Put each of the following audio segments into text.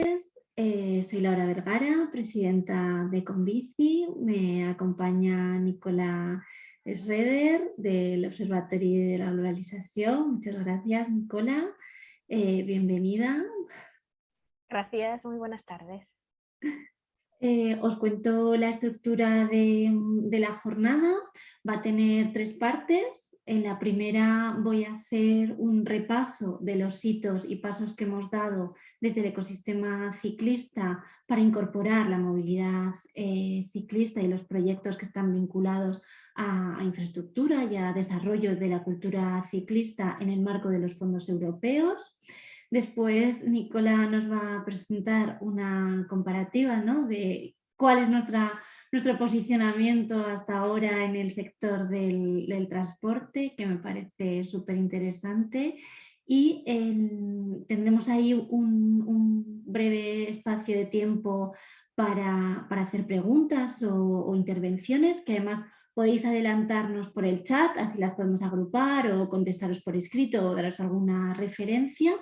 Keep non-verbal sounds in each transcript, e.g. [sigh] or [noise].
Eh, soy Laura Vergara, presidenta de Convici. Me acompaña Nicola Schroeder del Observatorio de la Globalización. Muchas gracias, Nicola. Eh, bienvenida. Gracias, muy buenas tardes. Eh, os cuento la estructura de, de, la jornada. Va a tener tres partes. En la primera voy a hacer un repaso de los hitos y pasos que hemos dado desde el ecosistema ciclista para incorporar la movilidad eh, ciclista y los proyectos que están vinculados a, infraestructura y a desarrollo de la cultura ciclista en el marco de los fondos europeos. Después Nicola nos va a presentar una comparativa ¿no? de cuál es nuestra nuestro posicionamiento hasta ahora en el sector del, transporte, que me parece súper interesante. Y tendremos ahí un, breve espacio de tiempo para, hacer preguntas o, intervenciones, que además podéis adelantarnos por el chat, así las podemos agrupar o contestaros por escrito o daros alguna referencia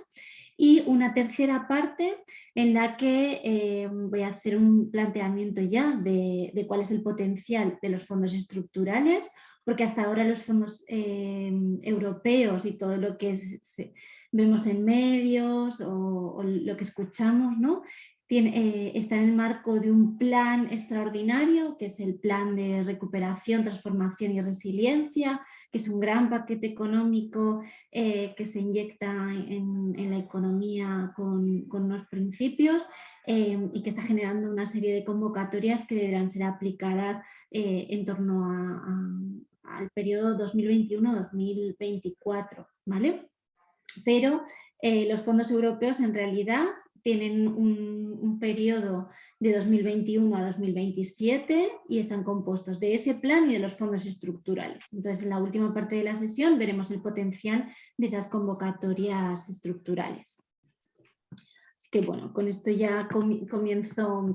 y una tercera parte en la que eh, voy a hacer un planteamiento ya de, cuál es el potencial de los fondos estructurales, porque hasta ahora los fondos eh, europeos y todo lo que vemos en medios o, lo que escuchamos, ¿no? Eh, está en el marco de un plan extraordinario, que es el plan de recuperación, transformación y resiliencia, que es un gran paquete económico eh, que se inyecta en, la economía con, unos principios eh, y que está generando una serie de convocatorias que deberán ser aplicadas en torno al periodo 2021-2024. ¿vale? Pero los fondos europeos en realidad tienen un, periodo de 2021 a 2027 y están compuestos de ese plan y de los fondos estructurales. Entonces, en la última parte de la sesión veremos el potencial de esas convocatorias estructurales. Que bueno, con esto ya comienzo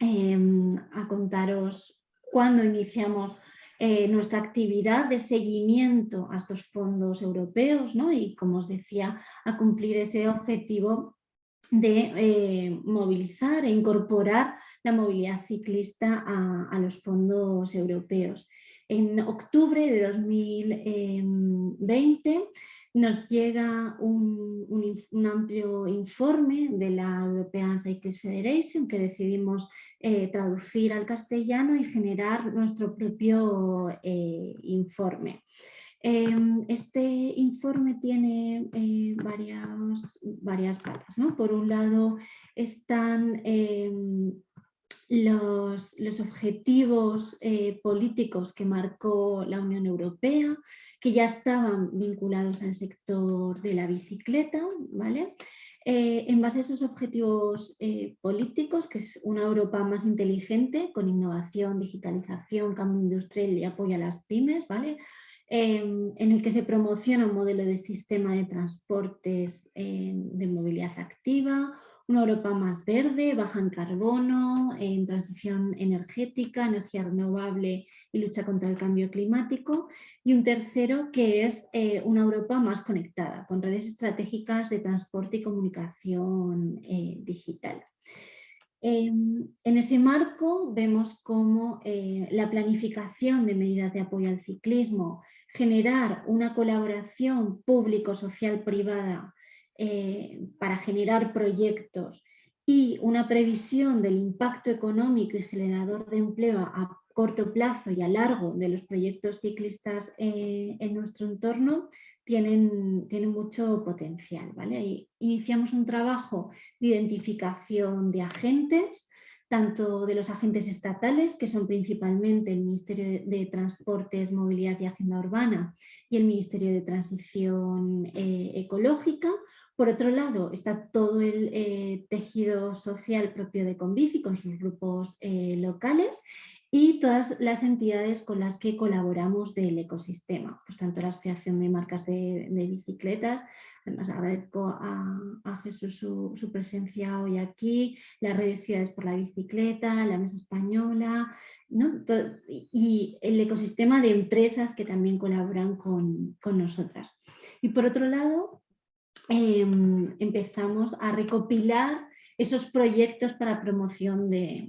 em, a contaros cuándo iniciamos eh, nuestra actividad de seguimiento a estos fondos europeos ¿no? y, como os decía, a cumplir ese objetivo de eh, movilizar e incorporar la movilidad ciclista a, los fondos europeos. En octubre de 2020 nos llega un, amplio informe de la European Cyclist Federation que decidimos eh, traducir al castellano y generar nuestro propio eh, informe. Em, este informe tiene eh, varias, varias patas. Por un lado están em, los, los, objetivos eh, políticos que marcó la Unión Europea, que ya estaban vinculados al sector de la bicicleta. ¿vale? Eh, en base a esos objetivos políticos, que es una Europa más inteligente, con innovación, digitalización, cambio industrial y apoyo a las pymes, ¿vale? Em, en el que se promociona un modelo de sistema de transportes em, de movilidad activa, una Europa más verde, baja en carbono, en transición energética, energía renovable y lucha contra el cambio climático. Y un tercero que es eh, una Europa más conectada, con redes estratégicas de transporte y comunicación eh, digital. Em, en ese marco vemos cómo eh, la planificación de medidas de apoyo al ciclismo generar una colaboración público-social-privada eh, para generar proyectos y una previsión del impacto económico y generador de empleo a corto plazo y a largo de los proyectos ciclistas eh, en nuestro entorno tienen, tienen mucho potencial. ¿vale? iniciamos un trabajo de identificación de agentes, tanto de los agentes estatales, que son principalmente el Ministerio de Transportes, Movilidad y Agenda Urbana y el Ministerio de Transición eh, Ecológica. Por otro lado, está todo el eh, tejido social propio de Convici con sus grupos eh, locales y todas las entidades con las que colaboramos del ecosistema, pues tanto la Asociación de Marcas de, de Bicicletas, Además agradezco a, Jesús su, presencia hoy aquí, las redes Ciudades por la Bicicleta, la Mesa Española y el ecosistema de empresas que también colaboran con, nosotras. Y por otro lado, em, empezamos a recopilar esos proyectos para promoción de,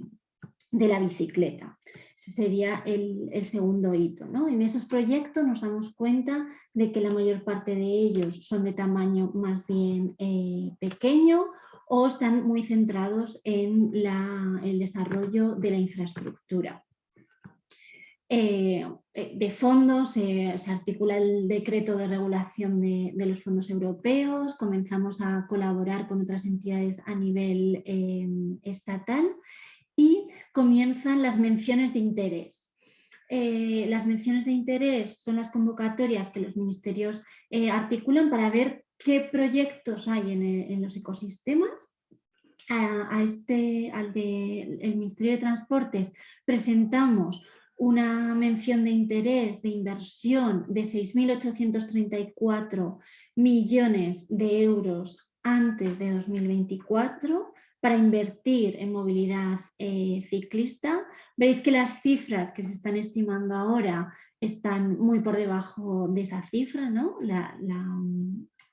la bicicleta. Ese sería el, segundo hito. En esos proyectos nos damos cuenta de que la mayor parte de ellos son de tamaño más bien eh, pequeño o están muy centrados en el desarrollo de la infraestructura. Eh, eh, de fondos se articula el decreto de regulación de, los fondos europeos, comenzamos a colaborar con otras entidades a nivel em, estatal y comienzan las menciones de interés. Eh, las menciones de interés son las convocatorias que los ministerios articulan para ver qué proyectos hay en, los ecosistemas. A, este, al del Ministerio de Transportes presentamos una mención de interés de inversión de 6.834 millones de euros antes de 2024 para invertir en movilidad eh, ciclista. Veis que las cifras que se están estimando ahora están muy por debajo de esa cifra, ¿no? la,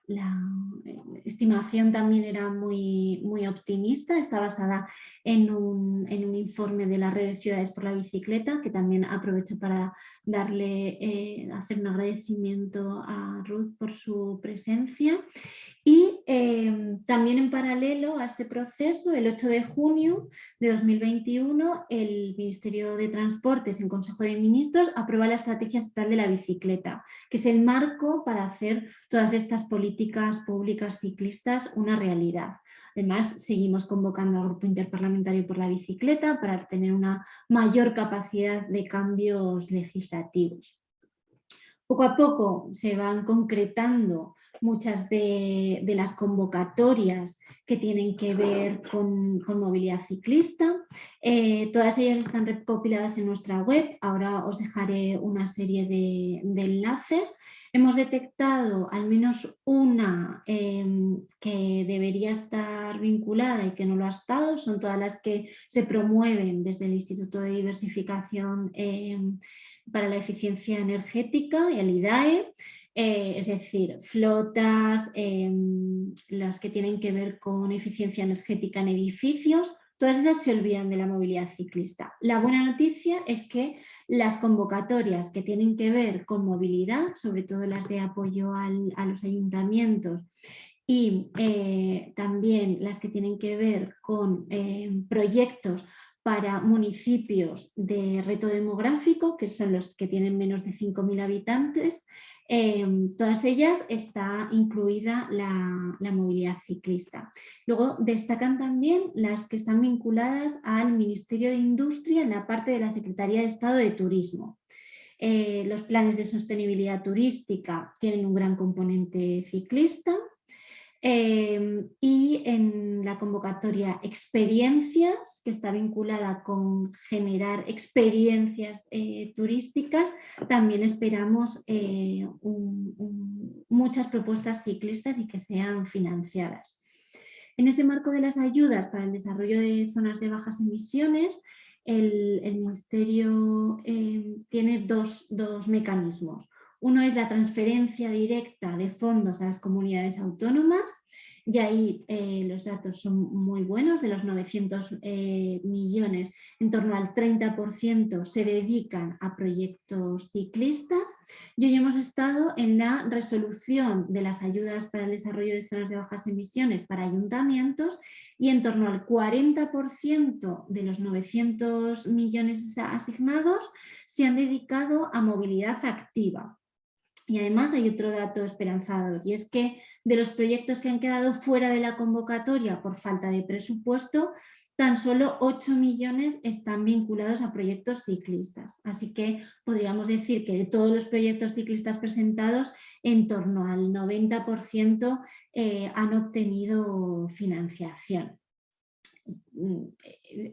eh, estimación también era muy, muy optimista, está basada en un, informe de la red de ciudades por la bicicleta, que también aprovecho para darle, eh, hacer un agradecimiento a Ruth por su presencia. Y em, también en paralelo a este proceso, el 8 de junio de 2021, el Ministerio de Transportes en Consejo de Ministros aprueba la Estrategia Estatal de la Bicicleta, que es el marco para hacer todas estas políticas públicas ciclistas una realidad. Además, seguimos convocando al Grupo Interparlamentario por la Bicicleta para tener una mayor capacidad de cambios legislativos. Poco a poco se van concretando muchas de, las convocatorias que tienen que ver con, movilidad ciclista. Eh, todas ellas están recopiladas en nuestra web, ahora os dejaré una serie de, enlaces. Hemos detectado al menos una em, que debería estar vinculada y que no lo ha estado, son todas las que se promueven desde el Instituto de Diversificación em, para la Eficiencia Energética y el IDAE. Eh, es decir, flotas, em, las que tienen que ver con eficiencia energética en edificios, todas esas se olvidan de la movilidad ciclista. La buena noticia es que las convocatorias que tienen que ver con movilidad, sobre todo las de apoyo a los ayuntamientos y eh, también las que tienen que ver con em, proyectos para municipios de reto demográfico, que son los que tienen menos de 5.000 habitantes, Em, todas ellas está incluida la, movilidad ciclista. Luego destacan también las que están vinculadas al Ministerio de Industria en la parte de la Secretaría de Estado de Turismo. Eh, los planes de sostenibilidad turística tienen un gran componente ciclista, Em, y en la convocatoria experiencias, que está vinculada con generar experiencias eh, turísticas, también esperamos eh, muchas propuestas ciclistas y que sean financiadas. En ese marco de las ayudas para el desarrollo de zonas de bajas emisiones, el, Ministerio em, tiene dos mecanismos. Uno es la transferencia directa de fondos a las comunidades autónomas y ahí eh, los datos son muy buenos, de los 900 eh, millones, en torno al 30% se dedican a proyectos ciclistas y hoy hemos estado en la resolución de las ayudas para el desarrollo de zonas de bajas emisiones para ayuntamientos y en torno al 40% de los 900 millones asignados se han dedicado a movilidad activa. Y además hay otro dato esperanzador y es que de los proyectos que han quedado fuera de la convocatoria por falta de presupuesto, tan solo 8 millones están vinculados a proyectos ciclistas. Así que podríamos decir que de todos los proyectos ciclistas presentados, en torno al 90% eh, han obtenido financiación.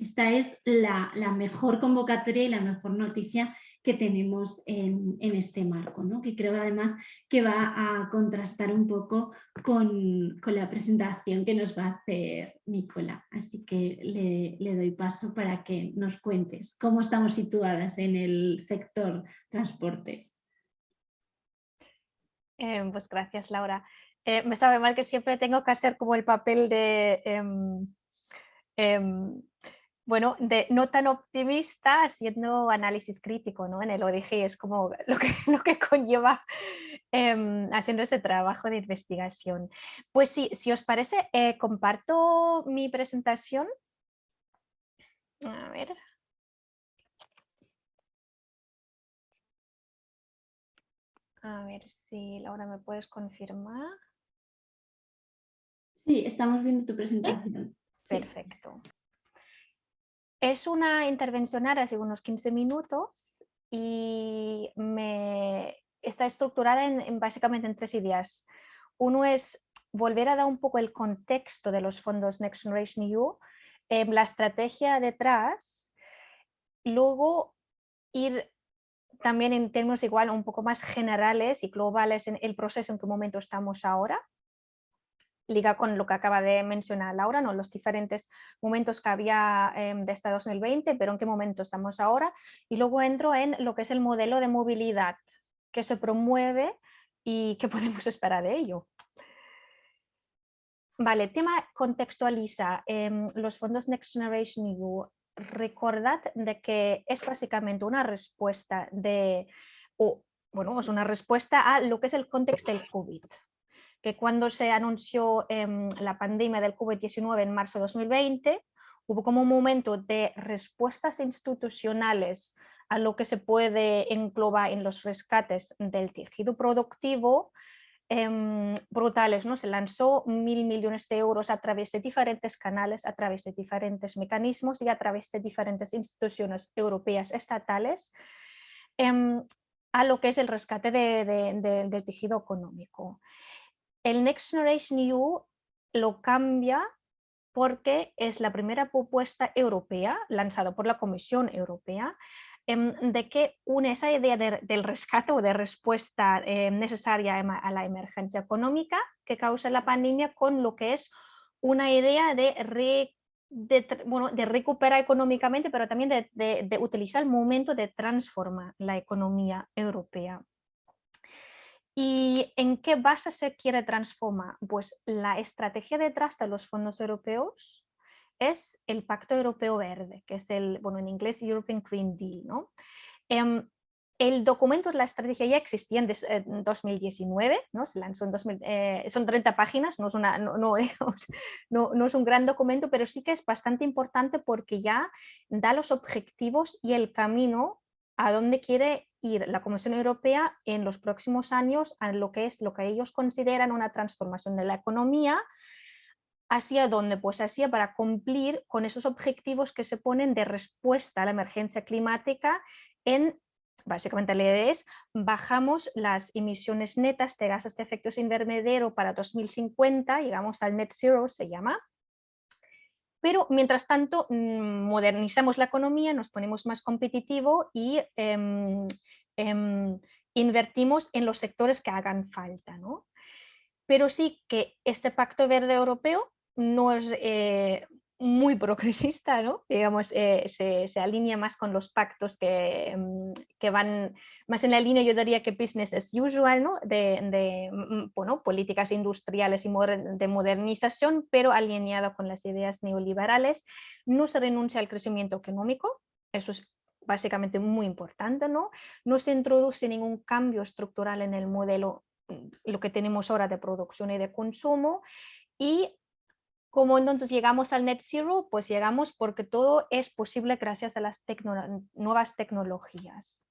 Esta es la mejor convocatoria y la mejor noticia que tenemos en, este marco, ¿no? que creo además que va a contrastar un poco con, la presentación que nos va a hacer Nicola. Así que le, doy paso para que nos cuentes cómo estamos situadas en el sector transportes. Eh, pues gracias Laura. Eh, me sabe mal que siempre tengo que hacer como el papel de... Em, Em, bueno, de no tan optimista haciendo análisis crítico ¿no? en el ODG, es como [laughs] lo que, lo que conlleva em, haciendo ese trabajo de investigación. Pues sí, si os parece, eh, comparto mi presentación. A ver. A ver si Laura me puedes confirmar. Sí, estamos viendo tu presentación. Perfecto. Es una intervención hace unos 15 minutos y me está estructurada en, básicamente en tres ideas. Uno es volver a dar un poco el contexto de los fondos Next Generation EU, eh, la estrategia detrás, luego ir también en términos igual un poco más generales y globales en el proceso en qué momento estamos ahora, liga con lo que acaba de mencionar Laura, ¿no? los diferentes momentos que había eh, de este 2020, pero en qué momento estamos ahora. Y luego entro en lo que es el modelo de movilidad que se promueve y qué [laughs] podemos esperar de ello. Vale, tema contextualiza. Em, los fondos Next Generation EU, recordad de que es básicamente una respuesta de, bueno, es una respuesta a lo que es el contexto del COVID que cuando se anunció em, la pandemia del COVID-19 en marzo de 2020, hubo como un momento de respuestas institucionales a lo que se puede englobar en los rescates del tejido productivo em, brutales. ¿no? Se lanzó mil millones de euros a través de diferentes canales, a través de diferentes mecanismos y a través de diferentes instituciones europeas estatales em, a lo que es el rescate del tejido económico el Next Generation EU lo cambia porque es la primera propuesta europea lanzada por la Comisión Europea em, de que une esa idea del rescate o de respuesta em, necesaria a la emergencia económica que causa la pandemia con lo que es una idea de, de, recuperar económicamente, pero también de, de, utilizar el momento de transformar la economía europea. ¿Y en qué base se quiere transformar? Pues la estrategia detrás de los fondos europeos es el Pacto Europeo Verde, que es el, bueno, en inglés European Green Deal. ¿no? Em, el documento de la estrategia ya existía en 2019, ¿no? se lanzó en 2000, eh, son 30 páginas, no es, una, no, [laughs] no, no, es un gran documento, pero sí que es bastante importante porque ya da los objetivos y el camino a dónde quiere ir la Comisión Europea en los próximos años a lo que es lo que ellos consideran una transformación de la economía, hacia dónde, pues hacia para cumplir con esos objetivos que se ponen de respuesta a la emergencia climática en Básicamente la idea es bajamos las emisiones netas de gases de efecto invernadero para 2050, llegamos al net zero se llama, pero mientras tanto mm, modernizamos la economía, nos ponemos más competitivo y em, em, invertimos en los sectores que hagan falta. ¿no? Pero sí que este Pacto Verde Europeo no es, eh, muy progresista, ¿no? digamos, eh, se, alinea más con los pactos que, mm, que, van más en la línea, yo diría que business as usual, ¿no? de, mm, bueno, políticas industriales y de modernización, pero alineado con las ideas neoliberales. No se renuncia al crecimiento económico, eso es básicamente muy importante, ¿no? no se introduce ningún cambio estructural en el modelo, lo que tenemos ahora de producción y de consumo, y ¿Cómo entonces llegamos al net zero? Pues llegamos porque todo es posible gracias a las nuevas tecnologías.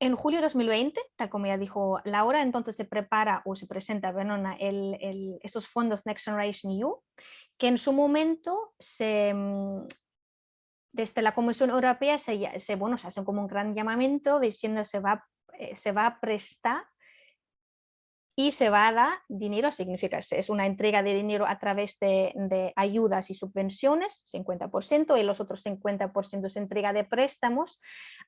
En julio de 2020, tal como ya dijo Laura, entonces se prepara o se presenta Venona el, estos fondos Next Generation EU, que en su momento se, mm, desde la Comisión Europea se, se, bueno, se hace como un gran llamamiento diciendo se va, eh, se va a prestar y se va a dar dinero, significa es una entrega de dinero a través de, ayudas y subvenciones, 50%, y los otros 50% se entrega de préstamos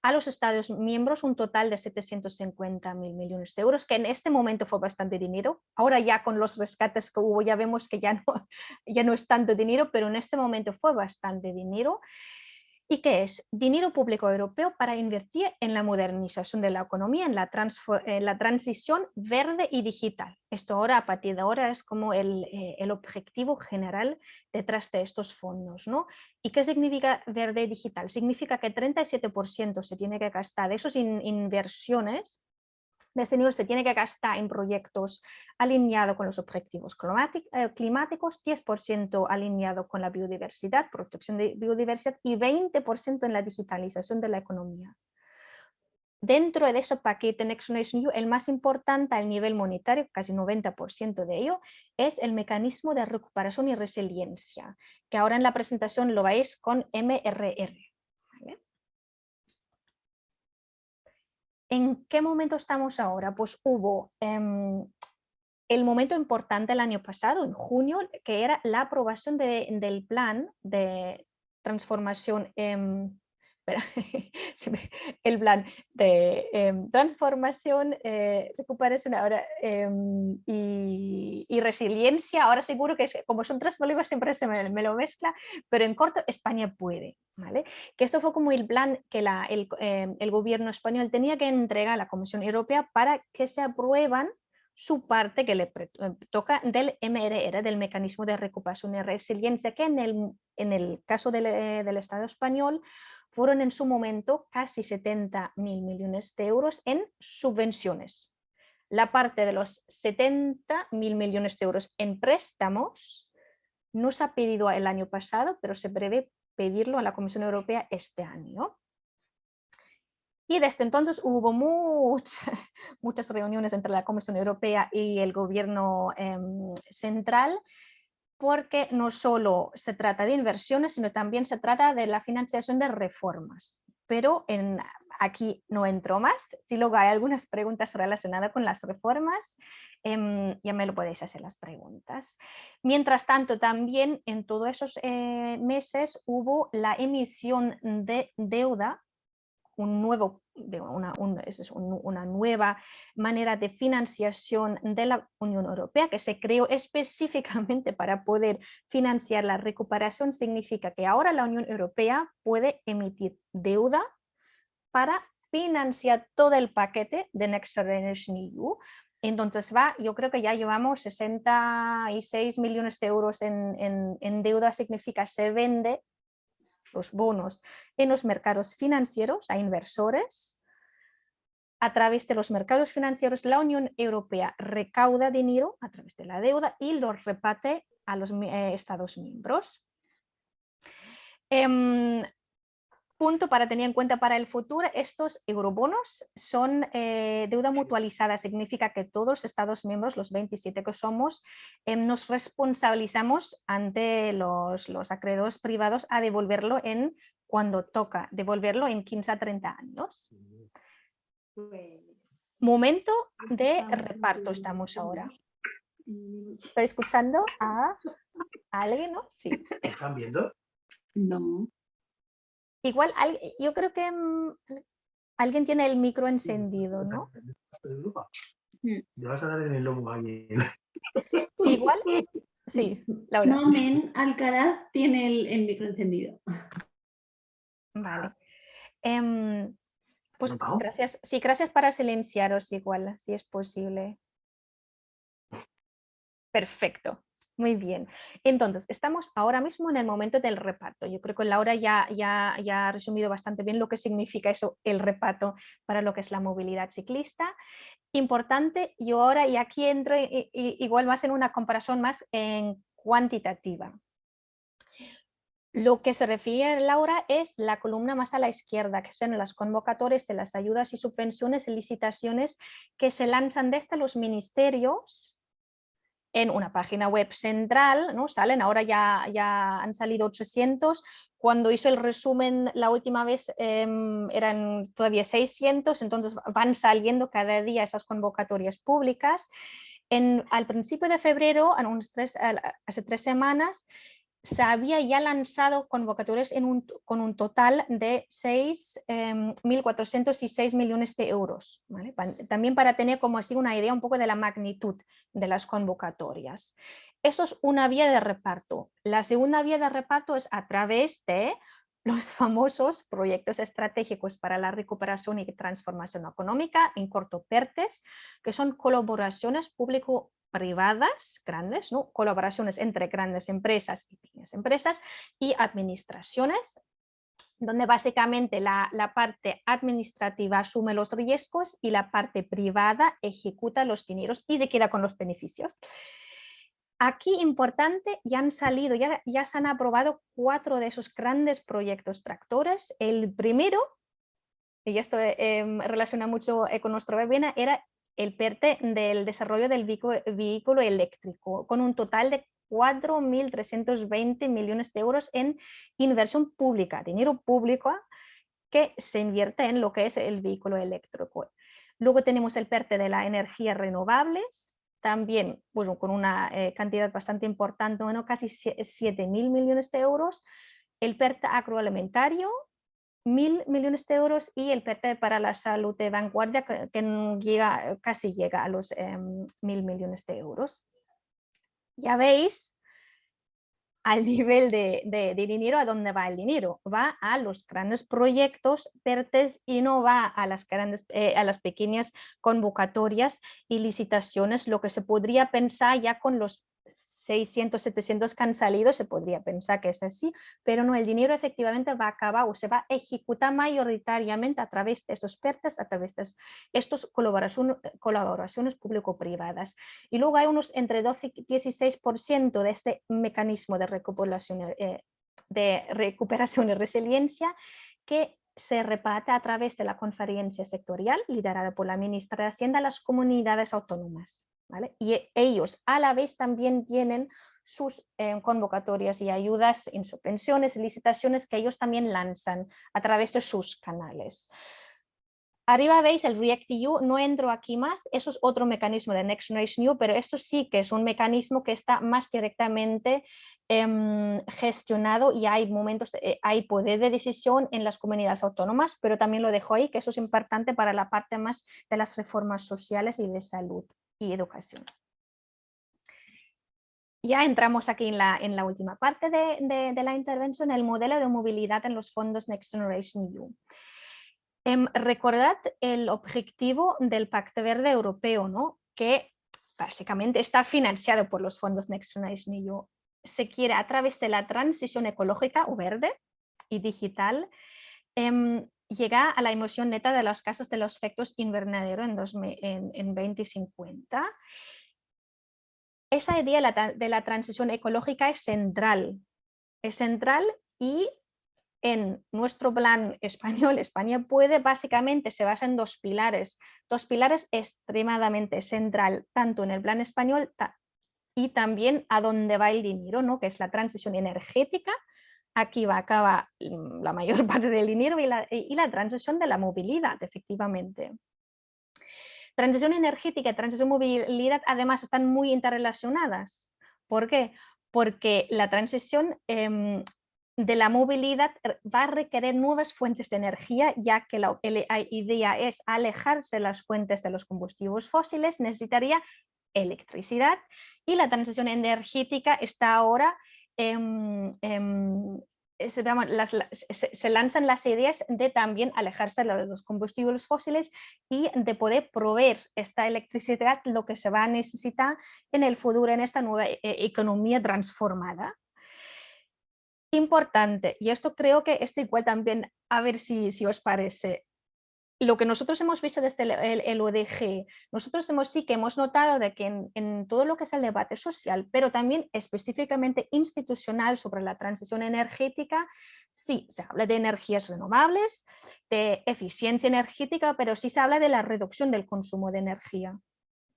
a los Estados miembros, un total de 750 mil millones de euros, que en este momento fue bastante dinero. Ahora ya con los rescates que hubo ya vemos que ya no, [laughs] ya no es tanto dinero, pero en este momento fue bastante dinero. Y que es dinero público europeo para invertir en la modernización de la economía, en la, transición verde y digital. Esto ahora, a partir de ahora, es como el, eh, el objetivo general detrás de estos fondos. ¿no? ¿Y qué significa verde y digital? Significa que 37% se tiene que gastar de esas inversiones de ese nivel se tiene que gastar en proyectos alineados con los objetivos eh, climáticos, 10% alineado con la biodiversidad, protección de biodiversidad y 20% en la digitalización de la economía. Dentro de ese paquete Next Generation EU, el más importante al nivel monetario, casi 90% de ello, es el mecanismo de recuperación y resiliencia, que ahora en la presentación lo veis con MRR. ¿En qué momento estamos ahora? Pues hubo em, el momento importante el año pasado, en junio, que era la aprobación del plan de transformación en [laughs] el plan de em, transformación, eh, recuperación ahora, em, y, resiliencia. Ahora seguro que como son tres polígonos siempre se me, lo mezcla, pero en corto España puede. ¿vale? Que esto fue como el plan que la, el, em, el gobierno español tenía que entregar a la Comisión Europea para que se aprueban su parte que le toca del MRR, del Mecanismo de Recuperación y Resiliencia, que en el, en el caso del, eh, del Estado español fueron en su momento casi 70 mil millones de euros en subvenciones. La parte de los 70 mil millones de euros en préstamos no se ha pedido el año pasado, pero se prevé pedirlo a la Comisión Europea este año. Y desde entonces hubo muchas, [laughs] reuniones entre la Comisión Europea y el gobierno em, central porque no solo se trata de inversiones, sino también se trata de la financiación de reformas. Pero en, aquí no entro más, si luego hay algunas preguntas relacionadas con las reformas, em, ya me lo podéis hacer las preguntas. Mientras tanto, también en todos esos eh, meses hubo la emisión de deuda un nuevo, una, una nueva manera de financiación de la Unión Europea que se creó específicamente para poder financiar la recuperación, significa que ahora la Unión Europea puede emitir deuda para financiar todo el paquete de Next Generation EU. Entonces va, yo creo que ya llevamos 66 millones de euros en, en, en deuda, significa se vende los bonos en los mercados financieros a inversores. A través de los mercados financieros, la Unión Europea recauda dinero a través de la deuda y lo reparte a los eh, Estados miembros. Em, punto para tener en cuenta para el futuro, estos eurobonos son eh, deuda mutualizada, significa que todos los Estados miembros, los 27 que somos, em, nos responsabilizamos ante los, los, acreedores privados a devolverlo en cuando toca, devolverlo en 15 a 30 años. Pues, Momento de reparto estamos ahora. ¿Estoy escuchando a alguien? ¿no? Sí. ¿Están viendo? No. Igual, yo creo que mm, alguien tiene el micro encendido, ¿no? Mm. vas a dar en el lomo Igual, sí, Laura. Nomen Alcaraz tiene el, micro encendido. Vale. Em, pues gracias, sí, gracias para silenciaros igual, si es posible. Perfecto. Muy bien. Entonces, estamos ahora mismo en el momento del reparto. Yo creo que Laura ya, ya, ya ha resumido bastante bien lo que significa eso, el reparto para lo que es la movilidad ciclista. Importante, yo ahora y aquí entro igual más en una comparación más en cuantitativa. Lo que se refiere Laura es la columna más a la izquierda, que son las convocatorias de las ayudas y subvenciones y licitaciones que se lanzan desde los ministerios en una página web central, ¿no? salen, ahora ya, ya han salido 800, cuando hizo el resumen la última vez em, eran todavía 600, entonces van saliendo cada día esas convocatorias públicas. En, al principio de febrero, hace tres semanas, se había ya lanzado convocatorias con un total de 6.406 em, millones de euros. También para tener como así una idea un poco de la magnitud de las convocatorias. Eso es una vía de reparto. La segunda vía de reparto es a través de los famosos proyectos estratégicos para la recuperación y transformación económica, en corto PERTES, que son colaboraciones público-privadas grandes, ¿no? colaboraciones entre grandes empresas y pequeñas empresas y administraciones donde básicamente la, parte administrativa asume los riesgos y la parte privada ejecuta los dineros y se queda con los beneficios. Aquí importante, ya han salido, ya, ya se han aprobado cuatro de esos grandes proyectos tractores. El primero, y esto em, relaciona mucho eh, con nuestro webinar, era el PERTE del desarrollo del vehículo eléctrico, con un total de 4.320 millones de euros en inversión pública, dinero público que se invierte en lo que es el vehículo eléctrico. Luego tenemos el PERTE de las energías renovables, también pues, con una eh, cantidad bastante importante, bueno, casi 7.000 millones de euros. El PERTE agroalimentario, mil millones de euros y el PERTE para la salud de vanguardia que, casi llega a los em, mil millones de euros ya veis al nivel de, dinero a dónde va el dinero. Va a los grandes proyectos PERTES y no va a las, grandes, eh, a las pequeñas convocatorias y licitaciones, lo que se podría pensar ya con los 600, 700 que han salido, se podría pensar que es así, pero no, el dinero efectivamente va a acabar o se va a ejecutar mayoritariamente a través de estos PERTES, a través de estas colaboraciones, público-privadas. Y luego hay unos entre 12 y 16% de este mecanismo de recuperación, eh, de recuperación y resiliencia que se reparte a través de la conferencia sectorial liderada por la ministra de Hacienda a las comunidades autónomas. Y e, ellos a la vez también tienen sus eh, convocatorias y ayudas en subvenciones licitaciones que ellos también lanzan a través de sus canales. Arriba veis el React-EU, no entro aquí más, eso es otro mecanismo de Next Generation EU, pero esto sí que es un mecanismo que está más directamente em, gestionado y hay momentos, eh, hay poder de decisión en las comunidades autónomas, pero también lo dejo ahí, que eso es importante para la parte más de las reformas sociales y de salud y educación. Ya entramos aquí en la, en la última parte de, la intervención, el modelo de movilidad en los fondos Next Generation EU. Em, recordad el objetivo del Pacto Verde Europeo, ¿no? que básicamente está financiado por los fondos Next Generation EU. Se quiere a través de la transición ecológica o verde y digital em, llega a la emisión neta de las casas de los efectos invernadero en, en, 2050. Esa idea de la transición ecológica es central, es central y en nuestro plan [laughs] español, España puede, básicamente se basa en dos pilares, dos pilares extremadamente central, tanto en el plan español y también a dónde va el dinero, ¿no? que es la transición energética aquí va a acabar mm, la mayor [laughs] parte del dinero y la, y la transición de la movilidad, efectivamente. Transición energética y transición movilidad además están muy interrelacionadas. ¿Por qué? Porque la transición em, de la movilidad va a requerir nuevas fuentes de energía, ya que la, idea es alejarse de las fuentes de los combustibles fósiles, necesitaría electricidad y la transición energética está ahora Em, em, se, lanzan las ideas de también alejarse de los combustibles fósiles y de poder proveer esta electricidad lo que se va a necesitar en el futuro en esta nueva eh, economía transformada. Importante, y esto creo que esto igual también, a ver si, si os parece, lo que nosotros hemos visto desde el, ODG, nosotros hemos sí que hemos notado de que en, todo lo que es el debate social, pero también específicamente institucional sobre la transición energética, sí, se habla de energías renovables, de eficiencia energética, pero sí se habla de la reducción del consumo de energía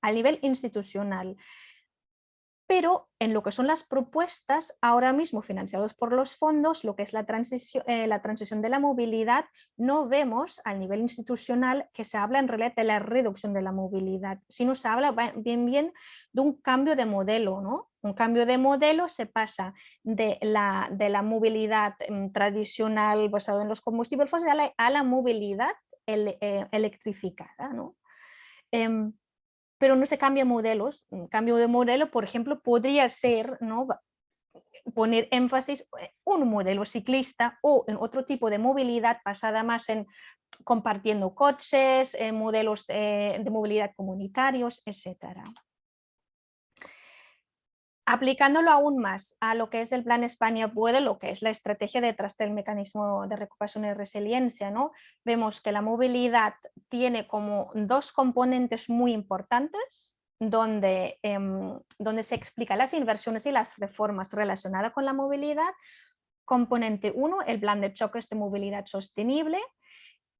a nivel institucional pero en lo que son las propuestas, ahora mismo financiados por los fondos, lo que es la transición, eh, la transición de la movilidad, no vemos al nivel institucional que se habla en realidad de la reducción de la movilidad, sino se habla bien bien de un cambio de modelo, ¿no? Un cambio de modelo se pasa de la, de la movilidad mm, tradicional basada en los combustibles fósiles a la, movilidad eh, electrificada, ¿no? Pero no se cambia modelos. Un cambio de modelo, por ejemplo, podría ser, ¿no? poner énfasis en un modelo ciclista o en otro tipo de movilidad basada más en compartiendo coches, en modelos de, de movilidad comunitarios, etcétera. Aplicándolo aún más a lo que es el Plan España Puede, lo que es la estrategia detrás del mecanismo de recuperación y resiliencia, ¿no? vemos que la movilidad tiene como dos componentes muy importantes, donde, em, donde se explican las inversiones y las reformas relacionadas con la movilidad. Componente 1, el plan de choques de movilidad sostenible,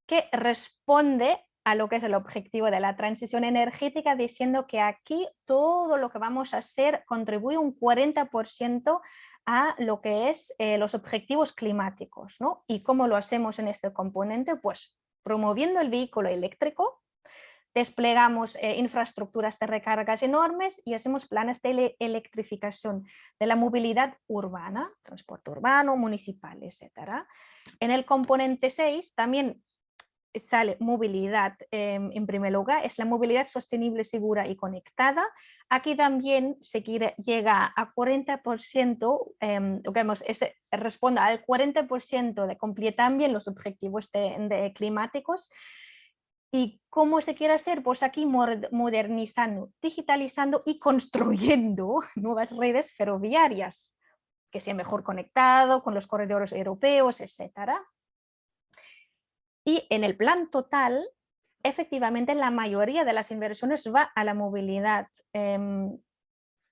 que responde a lo que es el objetivo de la transición energética, diciendo que aquí todo lo que vamos a hacer contribuye un 40% a lo que es eh, los objetivos climáticos. ¿no? ¿Y cómo lo hacemos en este componente? Pues promoviendo el vehículo eléctrico, desplegamos eh, infraestructuras de recargas enormes y hacemos planes de electrificación de la movilidad urbana, transporte urbano, municipal, etc. En el componente 6 también sale movilidad em, en primer lugar, es la movilidad sostenible, segura y conectada. Aquí también se quiere, llega a 40%, eh, digamos, este, responde al 40% de cumplir también los objetivos de, climáticos. ¿Y cómo se quiere hacer? Pues aquí modernizando, digitalizando y construyendo [laughs] nuevas redes ferroviarias que sea mejor conectado con los corredores europeos, etcétera. Y en el plan total, efectivamente la mayoría de las inversiones va a la movilidad. Em,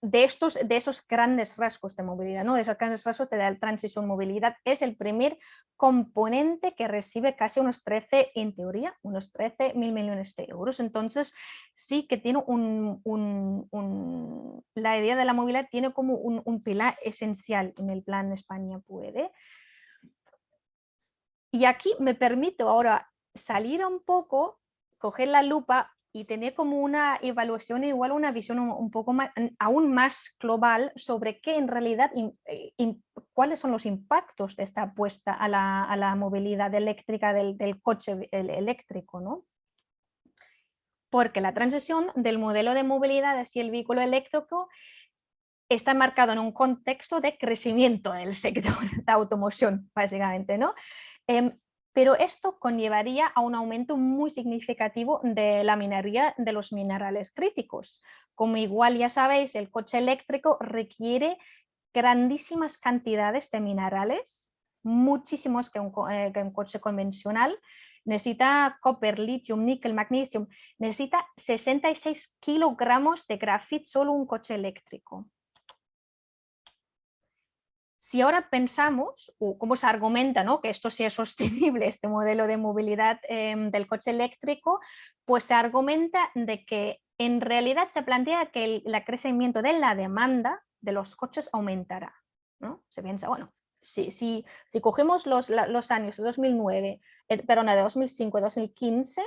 de, estos, de esos grandes rasgos de movilidad, ¿no? de esos grandes rasgos de la transición movilidad, es el primer componente que recibe casi unos 13, en teoría, unos 13 mil millones de euros. Entonces sí que tiene un, un, la idea de la movilidad tiene como un, un pilar esencial en el plan España Puede. Y aquí me permito ahora salir un poco, coger la lupa y tener como una evaluación igual una visión un, poco más, aún más global sobre qué en realidad, eh, cuáles son los impactos de esta apuesta a la, movilidad eléctrica del, coche eléctrico. ¿no? Porque la transición del modelo de movilidad hacia el vehículo eléctrico está marcado en un contexto de crecimiento del sector [laughs] de automoción, básicamente, ¿no? Em, pero esto conllevaría a un aumento muy significativo de la minería de los minerales críticos. Como igual ya sabéis, el coche eléctrico requiere grandísimas cantidades de minerales, muchísimos que un, eh, coche convencional, necesita copper, litio, níquel, magnesio, necesita 66 kilogramos de grafito solo un coche eléctrico si ahora pensamos, o cómo se argumenta ¿no? que esto sea sostenible, [laughs] este modelo de movilidad em, del coche eléctrico, pues se argumenta de que en realidad se plantea que el, crecimiento de la demanda de los coches aumentará. ¿no? Se piensa, bueno, si, si, si cogemos los, los años eh, de 2009, eh, perdón, de 2005 2015,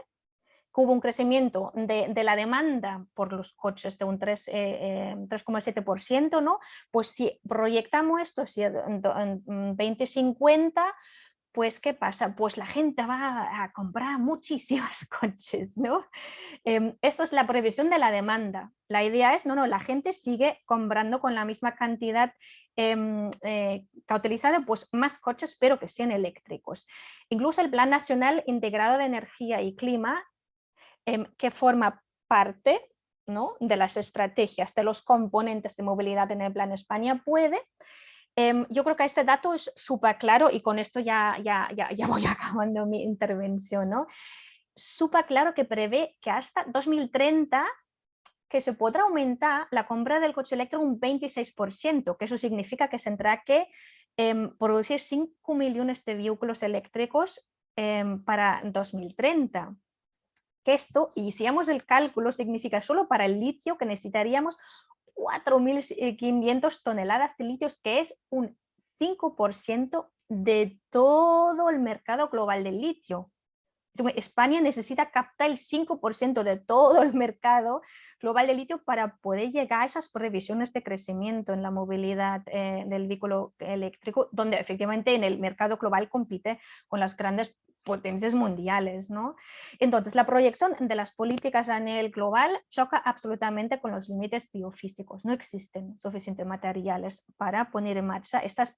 que hubo un crecimiento de, la demanda por los coches de un 3,7%, eh, eh, ¿no? pues si proyectamos esto si en, en 2050, pues ¿qué pasa? Pues la gente va a comprar muchísimos [laughs] coches, ¿no? Em, esto es la previsión de la demanda. La idea es, no, no, la gente sigue comprando con la misma cantidad em, eh, cautelizada, pues más coches, pero que sean eléctricos. Incluso el Plan Nacional Integrado de Energía y Clima Em, que forma parte ¿no? de las estrategias, de los componentes de movilidad en el Plan España puede. Em, yo creo que este dato es súper claro y con esto ya, ya, ya, ya [laughs] voy acabando mi intervención. ¿no? Súper claro que prevé que hasta 2030 que se podrá aumentar la compra del coche eléctrico un 26%, que eso significa que se tendrá que em, producir 5 millones de vehículos eléctricos para 2030 que esto, y si hacemos el cálculo, significa solo para el litio que necesitaríamos 4.500 toneladas de litio, que es un 5% de todo el mercado global del litio. España necesita captar el 5% de todo el mercado global de litio para poder llegar a esas previsiones de crecimiento en la movilidad eh, del vehículo eléctrico, donde efectivamente en el mercado global compite con las grandes potencias mundiales. ¿no? Entonces, la proyección de las políticas a nivel global choca absolutamente con los límites biofísicos. No existen suficientes materiales para poner en marcha estas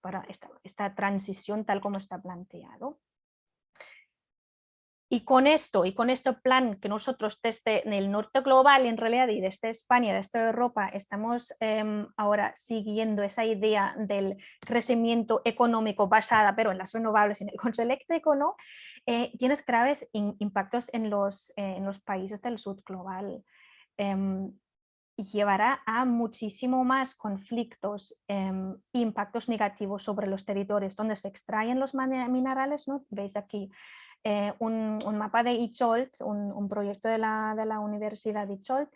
para esta, esta transición tal como está planteado. Y con esto, y con este plan que nosotros desde el norte global, en realidad, y desde España, desde Europa, estamos em, ahora siguiendo esa idea del crecimiento económico basada, pero en las renovables y en el consumo eléctrico, ¿no? Eh, tienes graves impactos en los, en los países del sur global. Em, llevará a muchísimo más conflictos e impactos negativos sobre los territorios donde se extraen los minerales, ¿no? Veis aquí eh, un, mapa de Icholt, un, proyecto de la, de la Universidad de Icholt,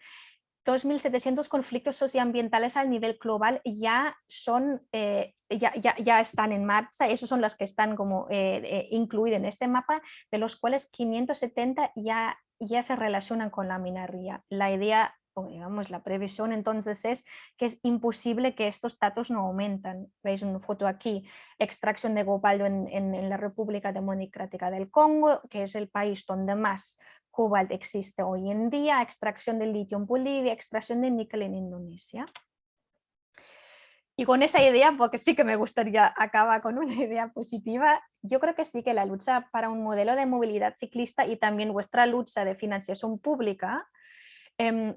2.700 conflictos socioambientales al nivel global ya, son, eh, ya, ya, ya, están en marcha, esos son los que están como eh, incluidos en este mapa, de los cuales 570 ya, ya se relacionan con la minería. La idea digamos, la previsión entonces es que es imposible que estos datos no aumentan. Veis una foto aquí, extracción de cobalto en, la República Democrática del Congo, que es el país donde más cobalto existe hoy en día, extracción de litio en Bolivia, extracción de níquel en Indonesia. Y con esa idea, porque sí que me gustaría acabar con una idea positiva, yo creo que sí que la lucha para un modelo de movilidad ciclista y también vuestra lucha de financiación pública em,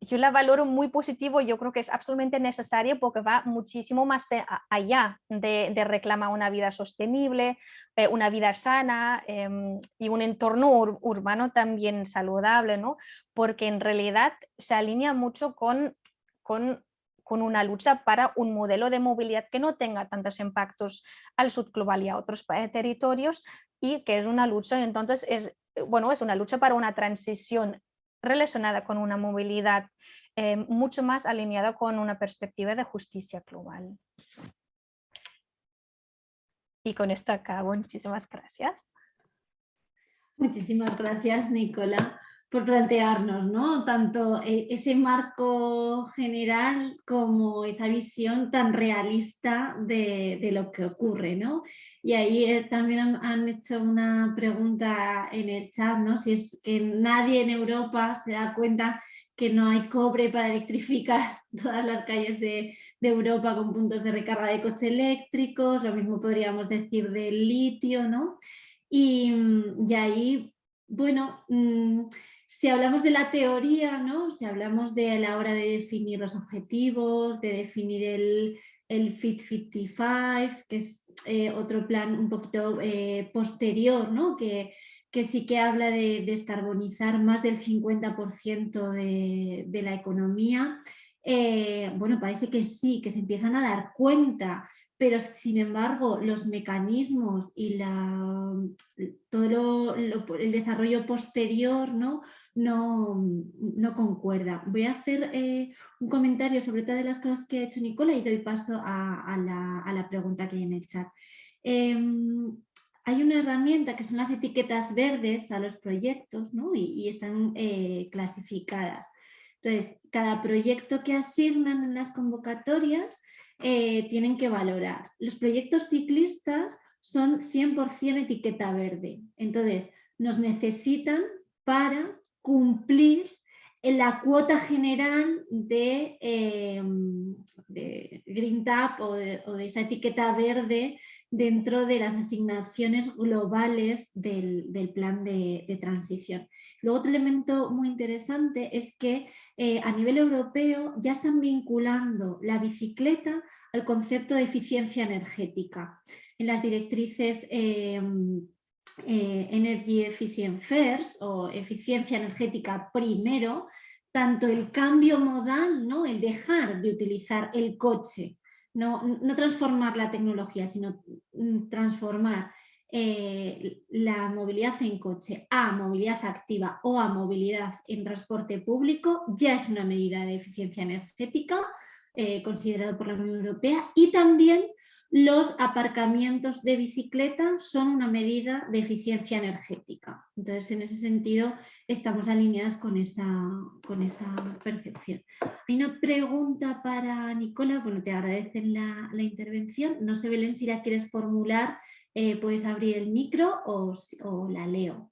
yo la valoro muy positivo, yo creo que es absolutamente necesario porque va muchísimo más allá de, reclamar una vida sostenible, eh, una vida sana em, y un entorno urbano también saludable, ¿no? porque en realidad se alinea mucho con, con, con, una lucha para un modelo de movilidad que no tenga tantos impactos al sur global y a otros territorios y que es una lucha, entonces es, bueno, es una lucha para una transición relacionada con una movilidad eh, mucho más alineada con una perspectiva de justicia global. Y con esto acabo. Muchísimas gracias. Muchísimas gracias, Nicola, por plantearnos ¿no? tanto e, ese marco general como esa visión tan realista de, lo que ocurre. ¿no? Y ahí eh, también han, hecho una pregunta en el chat, ¿no? si es que nadie en Europa se da cuenta que no hay cobre para electrificar [laughs] todas las calles de, Europa con puntos de recarga de coches eléctricos, lo mismo podríamos decir del litio, ¿no? Y, ahí, bueno, mm, si hablamos de la teoría, ¿no? Si hablamos de la hora de definir los objetivos, de definir el, el Fit 55, que es eh, otro plan un poquito eh, posterior, ¿no? Que, que sí que habla de descarbonizar más del 50% de, la economía. Eh, bueno, parece que sí, que se empiezan a dar cuenta, pero sin embargo los mecanismos y todo el desarrollo posterior ¿no? No, no concuerda. Voy a hacer eh, un comentario sobre todas las cosas que ha hecho Nicola y doy paso a, la, pregunta que hay en el chat. Em, hay una herramienta que son las etiquetas verdes a los proyectos y, están eh, clasificadas. Entonces, cada proyecto que asignan en las convocatorias eh, tienen que valorar. Los proyectos ciclistas son 100% etiqueta verde. Entonces, nos necesitan para cumplir la cuota general de, em, Green Tap o de, esa etiqueta verde dentro de las asignaciones globales del, plan de, transición. Luego otro elemento muy interesante es que eh, a nivel europeo ya están vinculando la bicicleta al concepto de eficiencia energética. En las directrices em, eh, Energy Efficient First o eficiencia energética primero, tanto el cambio modal, ¿no? el dejar de utilizar el coche, no, transformar la tecnología, sino mm, transformar eh, la movilidad en coche a movilidad activa o a movilidad en transporte público, ya es una medida de eficiencia energética eh, considerado por la Unión Europea y también los aparcamientos de bicicleta son una medida de eficiencia energética. Entonces, en ese sentido, estamos alineadas con esa, con esa percepción. Hay una pregunta para Nicola, bueno, te agradecen la, intervención. No sé, Belén, si la quieres formular eh, puedes abrir el micro o, la leo.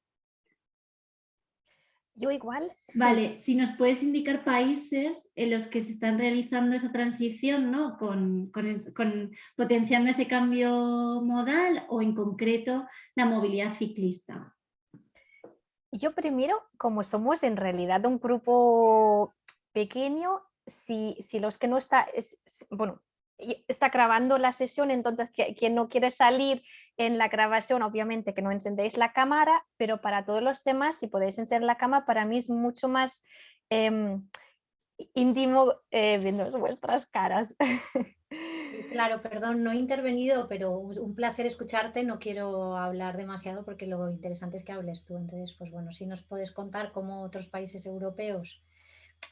Yo igual. Vale, si nos puedes indicar países en los que se están realizando esa transición, ¿no? Con, potenciando ese cambio modal o en concreto la movilidad ciclista. Yo primero, como somos en realidad un grupo pequeño, si, si los que no está, bueno, está grabando la sesión, entonces quien no quiere salir en la grabación, obviamente que no encendéis la cámara, pero para todos los temas, si podéis encender la cámara, para mí es mucho más em, íntimo eh, viendo vuestras caras. Claro, perdón, no he intervenido, pero un placer escucharte. No quiero hablar demasiado porque lo interesante es que hables tú. Entonces, pues bueno, si nos puedes contar cómo otros países europeos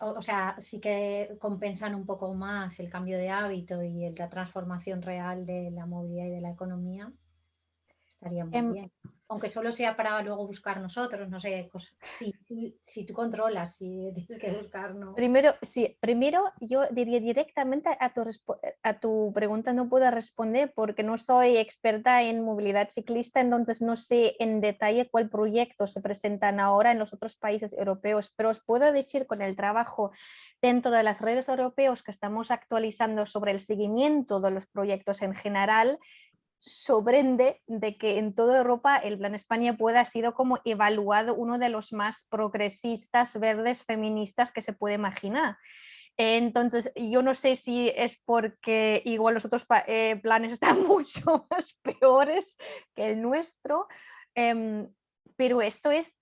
o, sea, sí que compensan un poco más el cambio de hábito y la transformación real de la movilidad y de la economía, estaría muy em, bien aunque solo sea para luego buscar nosotros, no sé, si, si, tú controlas, si [laughs] tienes que buscar, ¿no? Primero, sí, primero yo diría directamente a tu, a tu pregunta no puedo responder porque no soy experta en movilidad ciclista, entonces no sé en detalle cuál proyecto se presentan ahora en los otros países europeos, pero os puedo decir con el trabajo dentro de las redes europeos que estamos actualizando sobre el seguimiento de los proyectos en general, sorprende de que en toda Europa el Plan España pueda ha sido como evaluado uno de los más progresistas, verdes, feministas que se puede imaginar. Entonces, yo no sé si es porque igual los otros eh, planes están [laughs] mucho más peores que el nuestro, em, pero esto es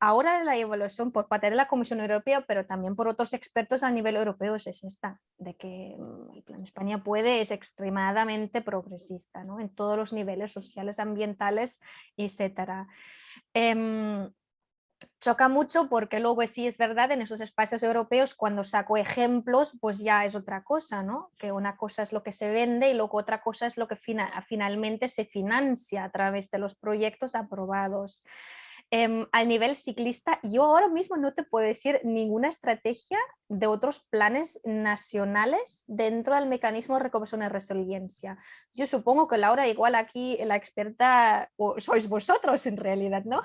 ahora la evaluación por parte de la Comisión Europea, pero también por otros expertos a nivel europeo es esta, de que mm, el Plan España puede, es extremadamente progresista ¿no? en todos los niveles sociales, ambientales, etc. Em, choca mucho porque luego sí es verdad en esos espacios europeos cuando saco ejemplos pues ya es otra cosa, ¿no? que una cosa es lo que se vende y luego otra cosa es lo que finalmente se financia a través de los proyectos aprobados. Em, al nivel ciclista, yo ahora mismo no te puedo decir ninguna estrategia de otros planes nacionales dentro del mecanismo de recuperación y resiliencia. Yo supongo que Laura, igual aquí la experta o sois vosotros en realidad, ¿no?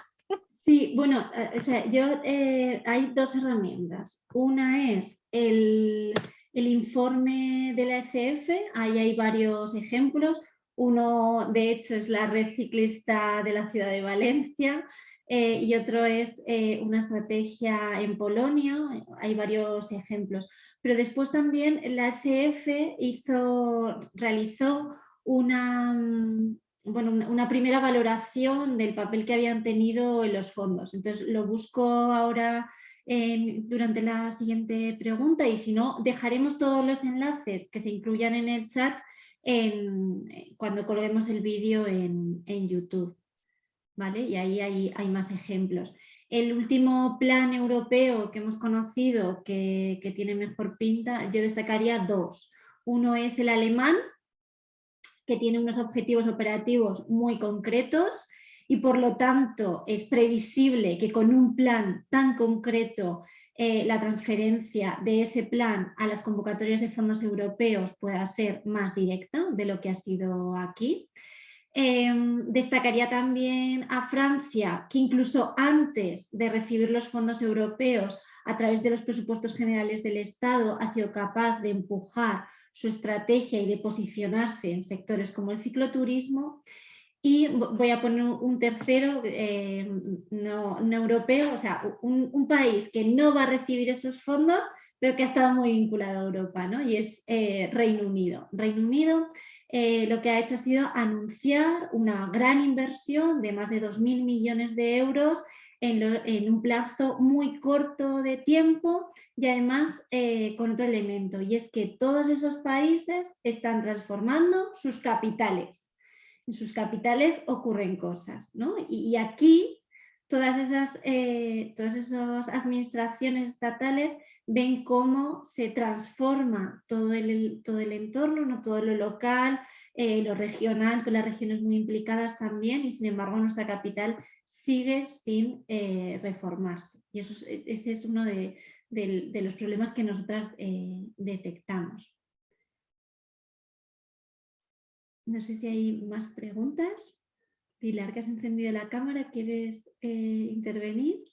Sí, bueno, eh, yo, eh, hay dos herramientas. Una es el, el informe de la ECF, ahí hay varios ejemplos. Uno, de hecho, es la red ciclista de la ciudad de Valencia, eh, y otro es eh, una estrategia en Polonia, hay varios ejemplos. Pero después también la ECF hizo, realizó una, mm, bueno, una primera valoración del papel que habían tenido en los fondos. Entonces lo busco ahora durante la siguiente pregunta y si no, dejaremos todos los enlaces que se incluyan en el chat en, cuando colguemos el vídeo en YouTube. Y ahí hay, más ejemplos. El último plan europeo que hemos conocido que, tiene mejor pinta, yo destacaría dos. Uno es el alemán, que tiene unos objetivos operativos muy concretos y por lo tanto es previsible que con un plan tan concreto eh, la transferencia de ese plan a las convocatorias de fondos europeos pueda ser más directa de lo que ha sido aquí. Em, destacaría también a Francia, que incluso antes de recibir los fondos europeos a través de los presupuestos generales del Estado ha sido capaz de empujar su estrategia y de posicionarse en sectores como el cicloturismo. Y voy a poner un tercero, em, no, europeo, o sea, un, país que no va a recibir esos fondos, pero que ha estado muy vinculado a Europa, ¿no? y es eh, Reino Unido. Reino Unido eh, lo que ha hecho ha sido anunciar una gran inversión de más de 2.000 millones de euros en, un plazo muy corto de tiempo y además eh, con otro elemento, y es que todos esos países están transformando sus capitales. En sus capitales ocurren cosas, ¿no? y, aquí todas esas, eh, todas esas administraciones estatales ven cómo se transforma todo el, todo el entorno, ¿no? todo lo local, eh, lo regional, con las regiones muy implicadas también, y sin embargo nuestra capital sigue sin eh, reformarse. Y eso ese es uno de, los problemas que nosotras eh, detectamos. No sé si hay más preguntas. Pilar, que has encendido la cámara, ¿quieres eh, intervenir?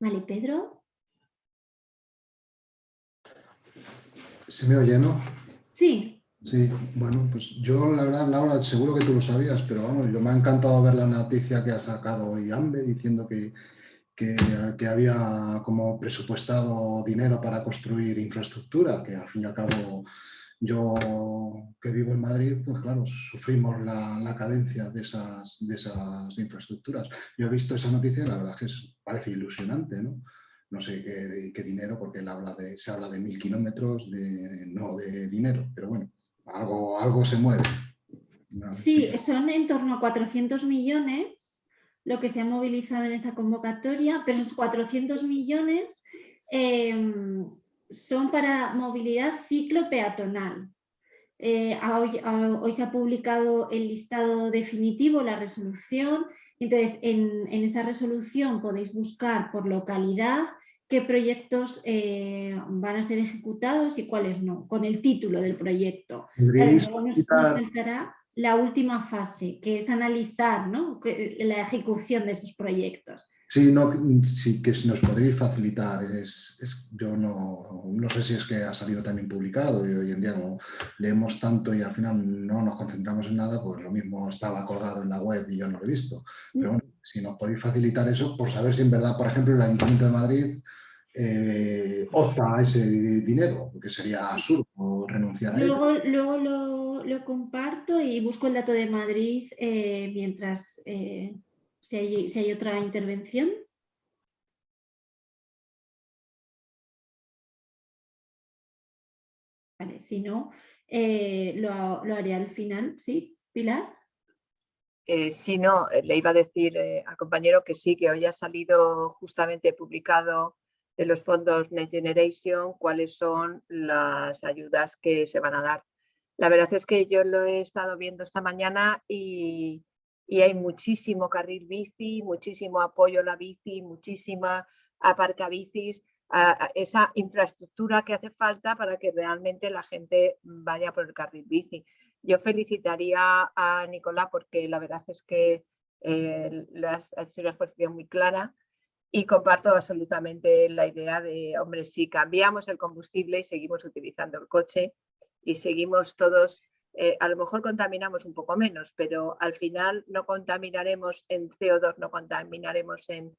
Vale, Pedro. ¿Se me oye, no? Sí. Sí, bueno, pues yo la verdad, Laura, seguro que tú lo sabías, pero vamos, yo me ha encantado ver la noticia que ha sacado hoy AMBE diciendo que, que, que, había como presupuestado dinero para construir infraestructura, que al fin y al cabo yo que vivo en Madrid, pues claro, sufrimos la, la cadencia de esas, de esas infraestructuras. Yo he visto esa noticia y la verdad es que parece ilusionante, ¿no? No sé qué, qué dinero, porque él habla de, se habla de mil kilómetros, de, no de dinero, pero bueno, algo, algo se mueve. Sí, son en torno a 400 millones lo que se ha movilizado en esa convocatoria, pero esos 400 millones eh, son para movilidad ciclo peatonal. Eh, hoy, hoy, se ha publicado el listado definitivo, la resolución, entonces en, en esa resolución podéis buscar por localidad qué proyectos eh, van a ser ejecutados y cuáles no, con el título del proyecto. Luego nos, nos faltará la última fase, que es analizar ¿no? la ejecución de esos proyectos. Sí, no, sí que nos podréis facilitar. Es, es, yo no, no, sé si es que ha salido también publicado y hoy en día como leemos tanto y al final no nos concentramos en nada, pues lo mismo estaba colgado en la web y yo no lo he visto. Pero bueno, si nos podéis facilitar eso, por saber si en verdad, por ejemplo, el Ayuntamiento de Madrid eh, opta a ese dinero, porque sería absurdo renunciar a luego, ello. Luego lo, lo, comparto y busco el dato de Madrid eh, mientras... Eh si hay, si hay otra intervención. Vale, si no, eh, lo, lo, haré al final. ¿Sí, Pilar? Eh, sí, no, le iba a decir eh, al compañero que sí, que hoy ha salido justamente publicado de los fondos Next Generation cuáles son las ayudas que se van a dar. La verdad es que yo lo he estado viendo esta mañana y, y hay muchísimo carril bici, muchísimo apoyo a la bici, muchísima aparca bicis, a esa infraestructura que hace falta para que realmente la gente vaya por el carril bici. Yo felicitaría a Nicolás porque la verdad es que eh, has hecho una exposición muy clara y comparto absolutamente la idea de, hombre, si cambiamos el combustible y seguimos utilizando el coche y seguimos todos eh, a lo mejor contaminamos un poco menos, pero al final no contaminaremos en CO2, no contaminaremos en,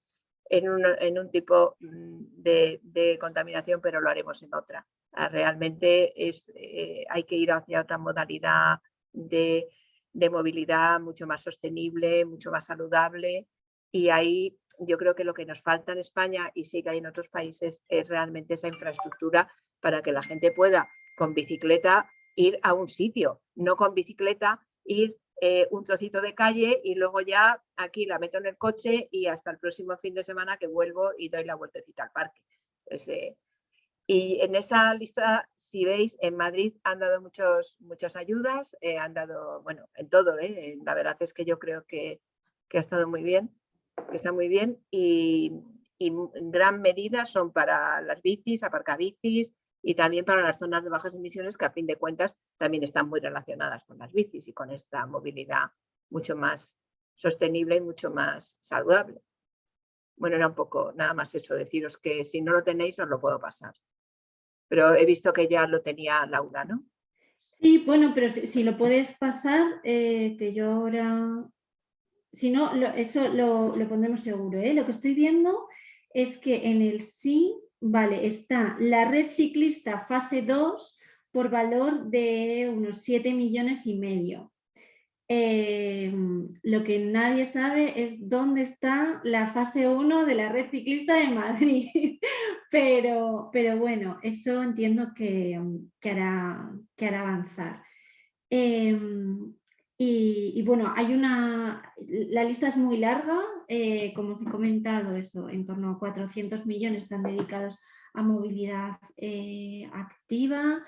en, en un tipo mm, de, de, contaminación, pero lo haremos en otra. Ah, realmente es, eh, hay que ir hacia otra modalidad de, de movilidad mucho más sostenible, mucho más saludable y ahí yo creo que lo que nos falta en España y sí que hay en otros países es realmente esa infraestructura para que la gente pueda con bicicleta ir a un sitio, no con bicicleta, ir eh, un trocito de calle y luego ya aquí la meto en el coche y hasta el próximo fin de semana que vuelvo y doy la vueltecita al parque. Pues, y en esa lista, si veis, en Madrid han dado muchos, muchas ayudas, eh, han dado, bueno, en todo, la verdad es que yo creo que, que, ha estado muy bien, que está muy bien y, en gran medida son para las bicis, aparcabicis, y también para las zonas de bajas emisiones que a fin de cuentas también están muy relacionadas con las bicis y con esta movilidad mucho más sostenible y mucho más saludable. Bueno, era un poco nada más eso, deciros que si no lo tenéis os lo puedo pasar. Pero he visto que ya lo tenía Laura, ¿no? Sí, bueno, pero si, si lo puedes pasar, eh, que yo ahora... Si no, eso lo, lo, pondremos seguro. ¿eh? Lo que estoy viendo es que en el sí Vale, está la red ciclista fase 2 por valor de unos 7 millones y medio. Eh, lo que nadie sabe es dónde está la fase 1 de la red ciclista de Madrid. [laughs] pero, pero bueno, eso entiendo que, que, hará, que hará, avanzar. Eh, y, bueno, hay una, la lista es muy larga, eh, como os he comentado, eso, en torno a 400 millones están dedicados a movilidad eh, activa.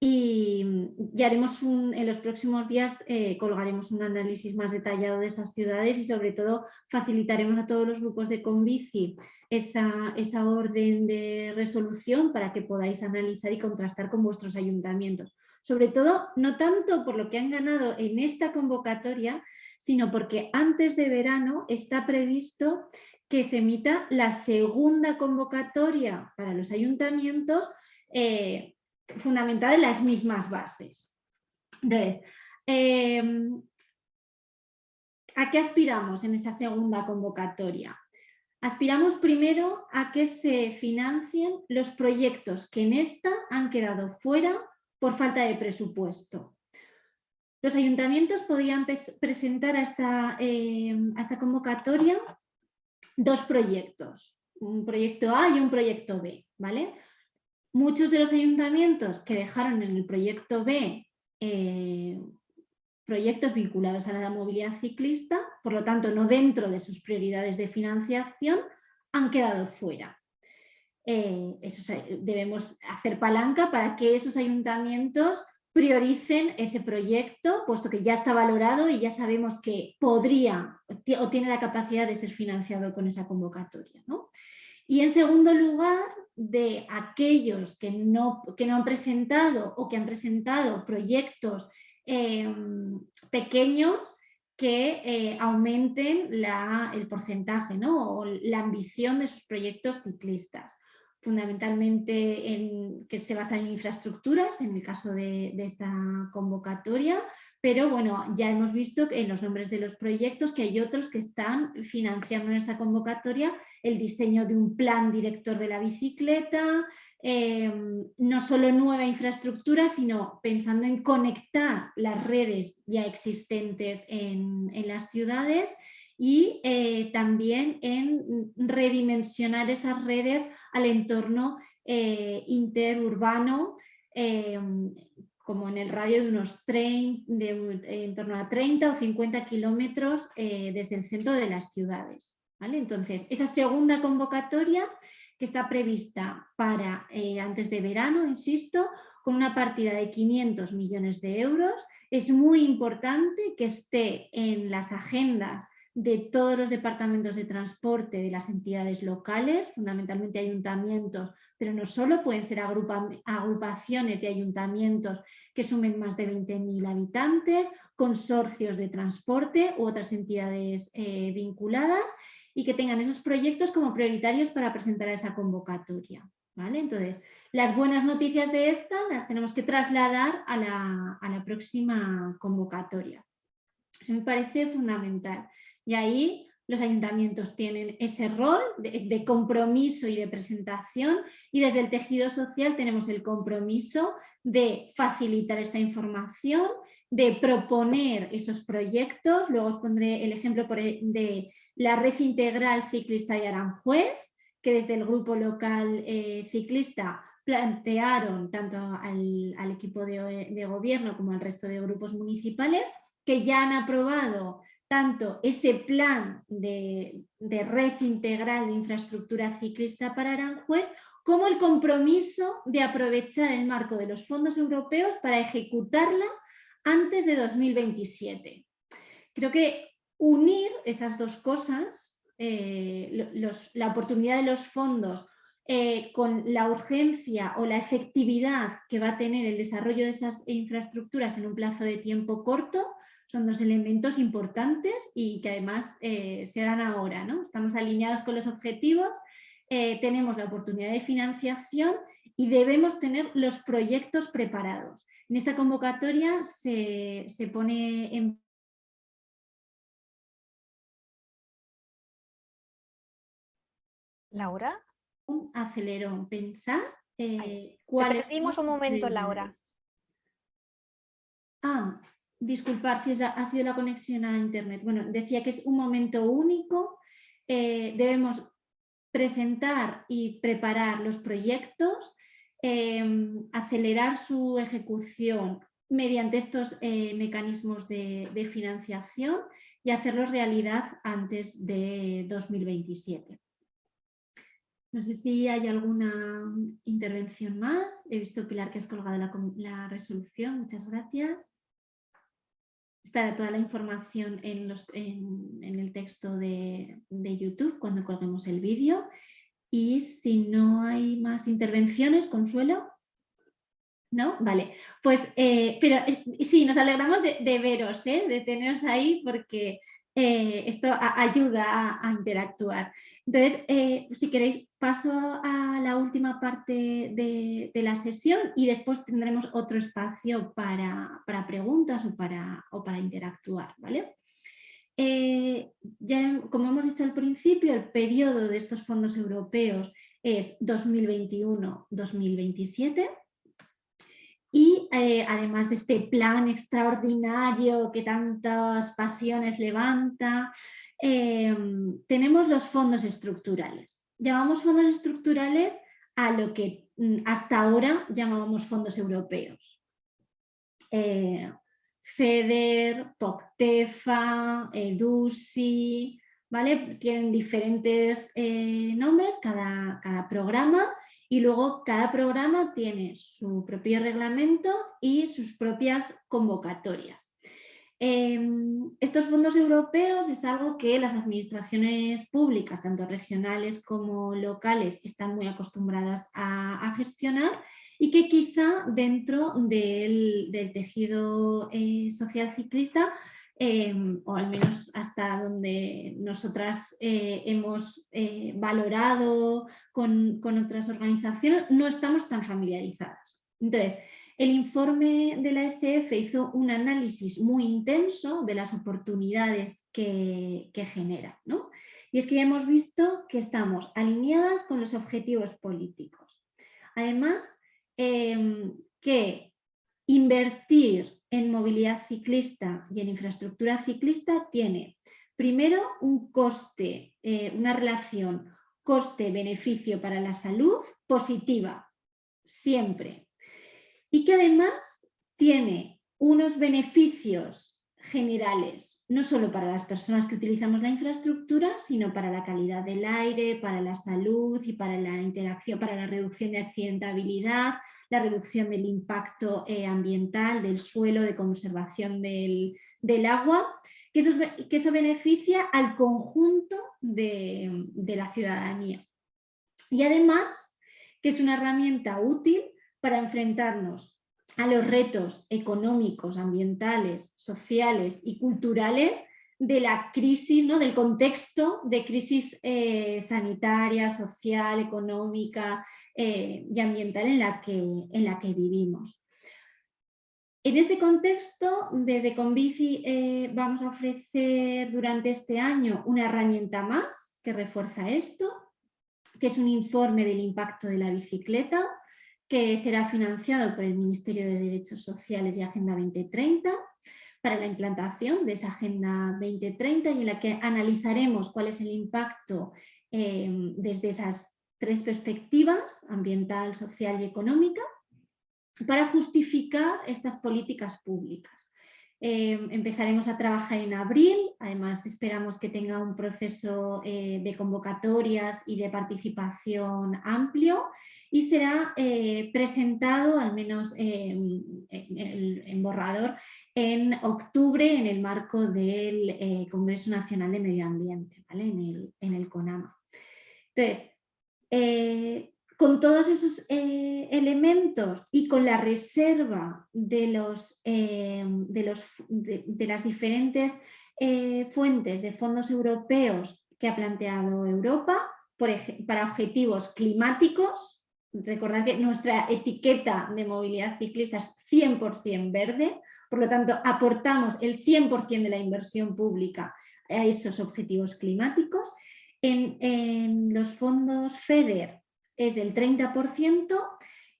Y, y, haremos un, en los próximos días eh, colgaremos un análisis más detallado de esas ciudades y sobre todo facilitaremos a todos los grupos de Convici esa, esa orden de resolución para que podáis analizar y contrastar con vuestros ayuntamientos sobre todo no tanto por lo que han ganado en esta convocatoria, sino porque antes de verano está previsto que se emita la segunda convocatoria para los ayuntamientos eh, fundamentada en las mismas bases. Entonces, em, ¿a qué aspiramos en esa segunda convocatoria? Aspiramos primero a que se financien los proyectos que en esta han quedado fuera por falta de presupuesto. Los ayuntamientos podían presentar a esta, em, a esta convocatoria dos proyectos, un proyecto A y un proyecto B. ¿vale? Muchos de los ayuntamientos que dejaron en el proyecto B eh, proyectos vinculados a la movilidad ciclista, por lo tanto no dentro de sus prioridades de financiación, han quedado fuera. Eh, debemos hacer palanca para que esos ayuntamientos prioricen ese proyecto, puesto que ya está valorado y ya sabemos que podría o tiene la capacidad de ser financiado con esa convocatoria. Y en segundo lugar, de aquellos que no, que no han presentado o que han presentado proyectos em, pequeños que eh, aumenten el porcentaje o la ambición de sus proyectos ciclistas fundamentalmente en, que se basa en infraestructuras, en el caso de, esta convocatoria, pero bueno, ya hemos visto en los nombres de los proyectos que hay otros que están financiando en esta convocatoria el diseño de un plan director de la bicicleta, em, no solo nueva infraestructura, sino pensando en conectar las redes ya existentes en, en las ciudades y eh, también en redimensionar esas redes al entorno eh, interurbano, eh, como en el radio de unos de, en torno a 30 o 50 kilómetros desde el centro de las ciudades. ¿vale? Entonces, esa segunda convocatoria que está prevista para antes de verano, insisto, con una partida de 500 millones de euros, es muy importante que esté en las agendas de todos los departamentos de transporte de las entidades locales, fundamentalmente ayuntamientos, pero no solo, pueden ser agrupaciones de ayuntamientos que sumen más de 20.000 habitantes, consorcios de transporte u otras entidades eh, vinculadas y que tengan esos proyectos como prioritarios para presentar a esa convocatoria. ¿vale? Entonces, las buenas noticias de esta las tenemos que trasladar a la, a la próxima convocatoria. Me parece fundamental. Y ahí los ayuntamientos tienen ese rol de, compromiso y de presentación y desde el tejido social tenemos el compromiso de facilitar esta información, de proponer esos proyectos. Luego os pondré el ejemplo e, de la red integral ciclista de Aranjuez, que desde el grupo local eh, ciclista plantearon tanto al, equipo de, de gobierno como al resto de grupos municipales que ya han aprobado tanto ese plan de, red integral de infraestructura ciclista para Aranjuez, como el compromiso de aprovechar el marco de los fondos europeos para ejecutarla antes de 2027. Creo que unir esas dos cosas, eh, la oportunidad de los fondos eh, con la urgencia o la efectividad que va a tener el desarrollo de esas infraestructuras en un plazo de tiempo corto, son dos elementos importantes y que además eh, se dan ahora. ¿no? Estamos alineados con los objetivos, eh, tenemos la oportunidad de financiación y debemos tener los proyectos preparados. En esta convocatoria se, pone en Laura. Un acelerón, pensar eh, cuáles... un momento, Laura. Ah, disculpar si ha sido la conexión a Internet. Bueno, decía que es un momento único, eh, debemos presentar y preparar los proyectos, em, acelerar su ejecución mediante estos eh, mecanismos de, financiación y hacerlos realidad antes de 2027. No sé si hay alguna intervención más. He visto, Pilar, que has colgado la resolución. Muchas gracias. Estará toda la información en, el texto de, YouTube cuando colguemos el vídeo. Y si no hay más intervenciones, Consuelo. ¿No? Vale, pues, eh, pero sí, nos alegramos de, veros, ¿eh? de teneros ahí porque eh, esto ayuda a, interactuar. Entonces, si queréis, paso a la última parte de, la sesión y después tendremos otro espacio para, preguntas o para, interactuar, ¿vale? ya, como hemos dicho al principio, el periodo de estos fondos europeos es 2021-2027 y eh, además de este plan extraordinario que tantas pasiones levanta, em, tenemos los fondos estructurales. Llamamos fondos estructurales a lo que mm, hasta ahora llamábamos fondos europeos. Eh, FEDER, POCTEFA, EDUSI, ¿vale? Tienen diferentes eh, nombres cada, cada programa y luego cada programa tiene su propio reglamento y sus propias convocatorias. Em, estos fondos europeos es algo que las administraciones públicas, tanto regionales como locales, están muy acostumbradas a, gestionar y que quizá dentro del, tejido eh, social ciclista Em, o al menos hasta donde nosotras eh, hemos eh, valorado con, otras organizaciones, no estamos tan familiarizadas. Entonces, el informe de la ECF hizo un análisis muy intenso de las oportunidades que, genera. Y es que ya hemos visto que estamos alineadas con los objetivos políticos. Además, em, que invertir en movilidad ciclista y en infraestructura ciclista tiene primero un coste, eh, una relación coste-beneficio para la salud positiva, siempre. Y que además tiene unos beneficios generales, no solo para las personas que utilizamos la infraestructura, sino para la calidad del aire, para la salud y para la interacción, para la reducción de accidentabilidad, la reducción del impacto eh, ambiental, del suelo, de conservación del, agua, que eso, que eso, beneficia al conjunto de, la ciudadanía. Y además que es una herramienta útil para enfrentarnos a los retos económicos, ambientales, sociales y culturales de la crisis, ¿no? del contexto de crisis eh, sanitaria, social, económica, eh, y ambiental en la, que, en la que vivimos. En este contexto, desde Convici eh, vamos a ofrecer durante este año una herramienta más que refuerza esto, que es un informe del impacto de la bicicleta, que será financiado por el Ministerio de Derechos Sociales y Agenda 2030 para la implantación de esa Agenda 2030 y en la que analizaremos cuál es el impacto eh, desde esas tres perspectivas, ambiental, social y económica, para justificar estas políticas públicas. Eh, empezaremos a trabajar en abril, además esperamos que tenga un proceso eh, de convocatorias y de participación amplio y será eh, presentado, al menos en, borrador, en octubre en el marco del Congreso Nacional de Medio Ambiente, en, el, en el CONAMA. Entonces, eh, con todos esos eh, elementos y con la reserva de, los, eh, de, los, de, las diferentes fuentes de fondos europeos que ha planteado Europa para objetivos climáticos, recordad que nuestra etiqueta de movilidad ciclista es 100% verde, por lo tanto aportamos el 100% de la inversión pública a esos objetivos climáticos en, los fondos FEDER es del 30%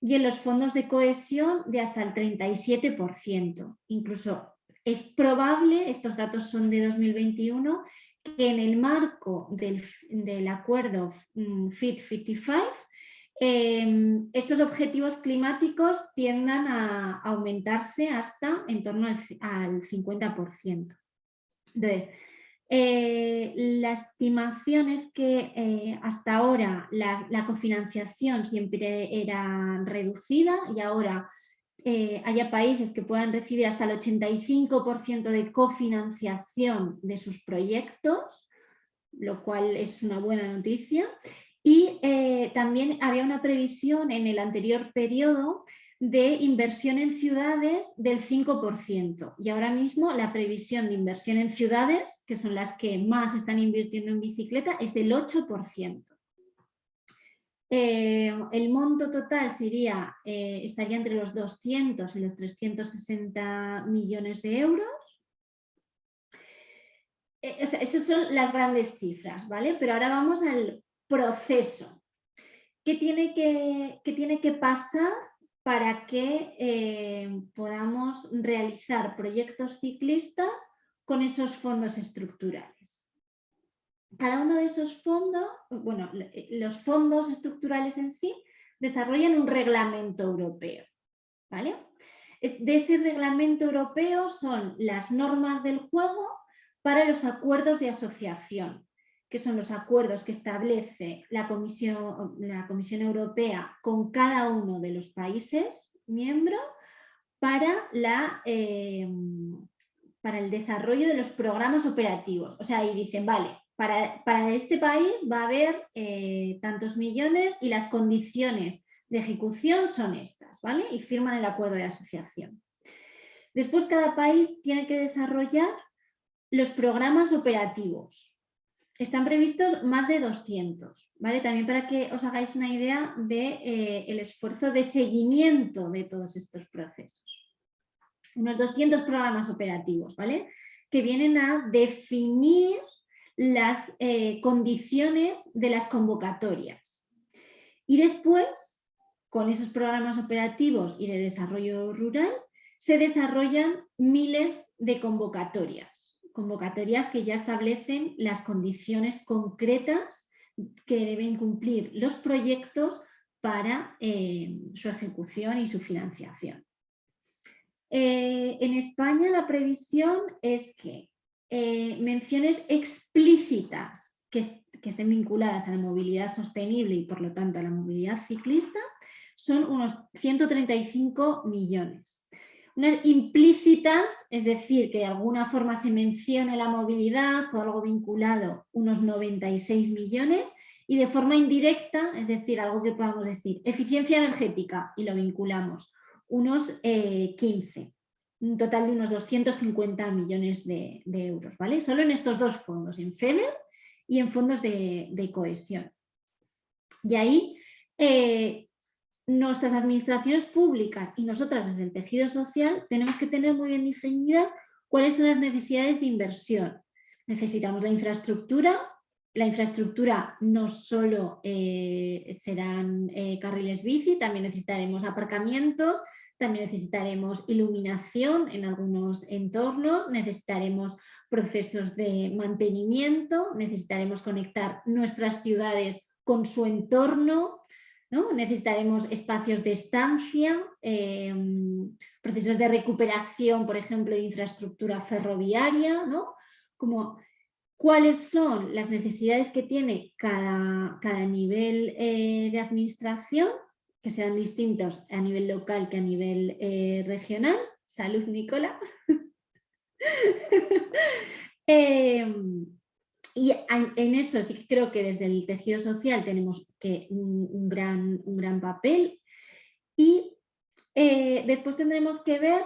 y en los fondos de cohesión de hasta el 37%. Incluso es probable, estos datos son de 2021, que en el marco del, acuerdo mm, Fit 55 em, estos objetivos climáticos tiendan a aumentarse hasta en torno al, al 50%. Entonces, eh, la estimación es que eh, hasta ahora la, cofinanciación siempre era reducida y ahora eh, haya países que puedan recibir hasta el 85% de cofinanciación de sus proyectos, lo cual es una buena noticia. Y también había una previsión en el anterior periodo de inversión en ciudades del 5%. Y ahora mismo la previsión de inversión en ciudades, que son las que más están invirtiendo en bicicleta, es del 8%. Eh, el monto total sería, eh, estaría entre los 200 y los 360 millones de euros. Eh, esas son las grandes cifras, ¿vale? Pero ahora vamos al proceso. ¿Qué tiene que, qué tiene que pasar para que podamos realizar proyectos ciclistas con esos fondos estructurales? cada uno de esos fondos, bueno, eh, los fondos estructurales en sí desarrollan un reglamento europeo. ¿vale? De ese reglamento europeo son las normas del juego para los acuerdos de asociación, que son los acuerdos que establece la Comisión, la Comisión Europea con cada uno de los países miembros para, eh, para el desarrollo de los programas operativos. O sea, ahí dicen, vale, para, este país va a haber eh, tantos millones y las condiciones de ejecución son estas, ¿vale? Y firman el acuerdo de asociación. Después cada país tiene que desarrollar los programas operativos. Están previstos más de 200, ¿vale? También para que os hagáis una idea del de, eh, el esfuerzo de seguimiento de todos estos procesos. Unos 200 programas operativos, ¿vale? Que vienen a definir las eh, condiciones de las convocatorias. Y después, con esos programas operativos y de desarrollo rural, se desarrollan miles de convocatorias. Convocatorias que ya establecen las condiciones concretas que deben cumplir los proyectos para eh, su ejecución y su financiación. Eh, en España la previsión es que eh, menciones explícitas que, estén vinculadas a la movilidad sostenible y por lo tanto a la movilidad ciclista son unos 135 millones. Implícitas, es decir, que de alguna forma se mencione la movilidad o algo vinculado, unos 96 millones, y de forma indirecta, es decir, algo que podamos decir, eficiencia energética, y lo vinculamos, unos 15. Eh, un total de unos 250 millones de, euros, ¿vale? Solo en estos dos fondos, en FEDER y en fondos de, cohesión. Y ahí eh, nuestras administraciones públicas y nosotras desde el tejido social tenemos que tener muy bien definidas cuáles son las necesidades de inversión. Necesitamos la infraestructura, la infraestructura no solo eh, serán eh, carriles bici, también necesitaremos aparcamientos, también necesitaremos iluminación en algunos entornos, necesitaremos procesos de mantenimiento, necesitaremos conectar nuestras ciudades con su entorno, ¿no? necesitaremos espacios de estancia, em, procesos de recuperación, por ejemplo, de infraestructura ferroviaria, ¿no? como cuáles son las necesidades que tiene cada, cada nivel eh, de administración que sean distintos a nivel local que a nivel eh, regional. Salud, Nicola. [laughs] Em, y en eso sí que creo que desde el tejido social tenemos que un, gran, un gran, papel y eh, después tendremos que ver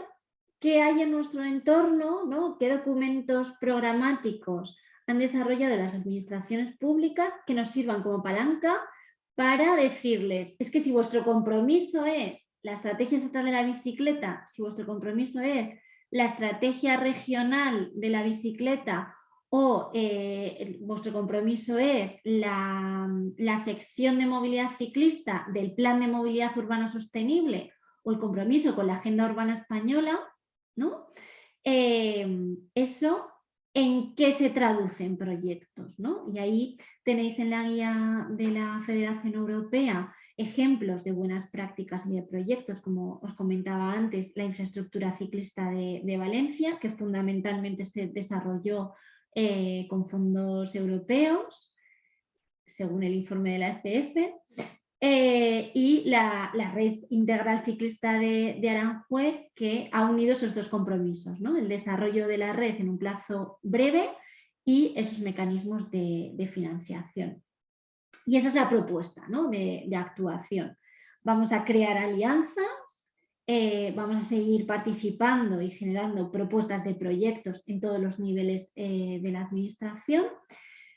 qué hay en nuestro entorno, ¿no? qué documentos programáticos han desarrollado las administraciones públicas que nos sirvan como palanca para decirles, es que si vuestro compromiso es la estrategia estatal de la bicicleta, si vuestro compromiso es la estrategia regional de la bicicleta o eh, vuestro compromiso es la, sección de movilidad ciclista del Plan de Movilidad Urbana Sostenible o el compromiso con la Agenda Urbana Española, ¿no? Eh, eso en qué se traducen proyectos. ¿no? Y ahí tenéis en la guía de la Federación Europea ejemplos de buenas prácticas y de proyectos, como os comentaba antes, la infraestructura ciclista de, Valencia, que fundamentalmente se desarrolló eh, con fondos europeos, según el informe de la ECF, eh, y la, red integral ciclista de, Aranjuez que ha unido esos dos compromisos, ¿no? el desarrollo de la red en un plazo breve y esos mecanismos de, financiación. Y esa es la propuesta de, actuación. Vamos a crear alianzas eh, vamos a seguir participando y generando propuestas de proyectos en todos los niveles eh, de la administración.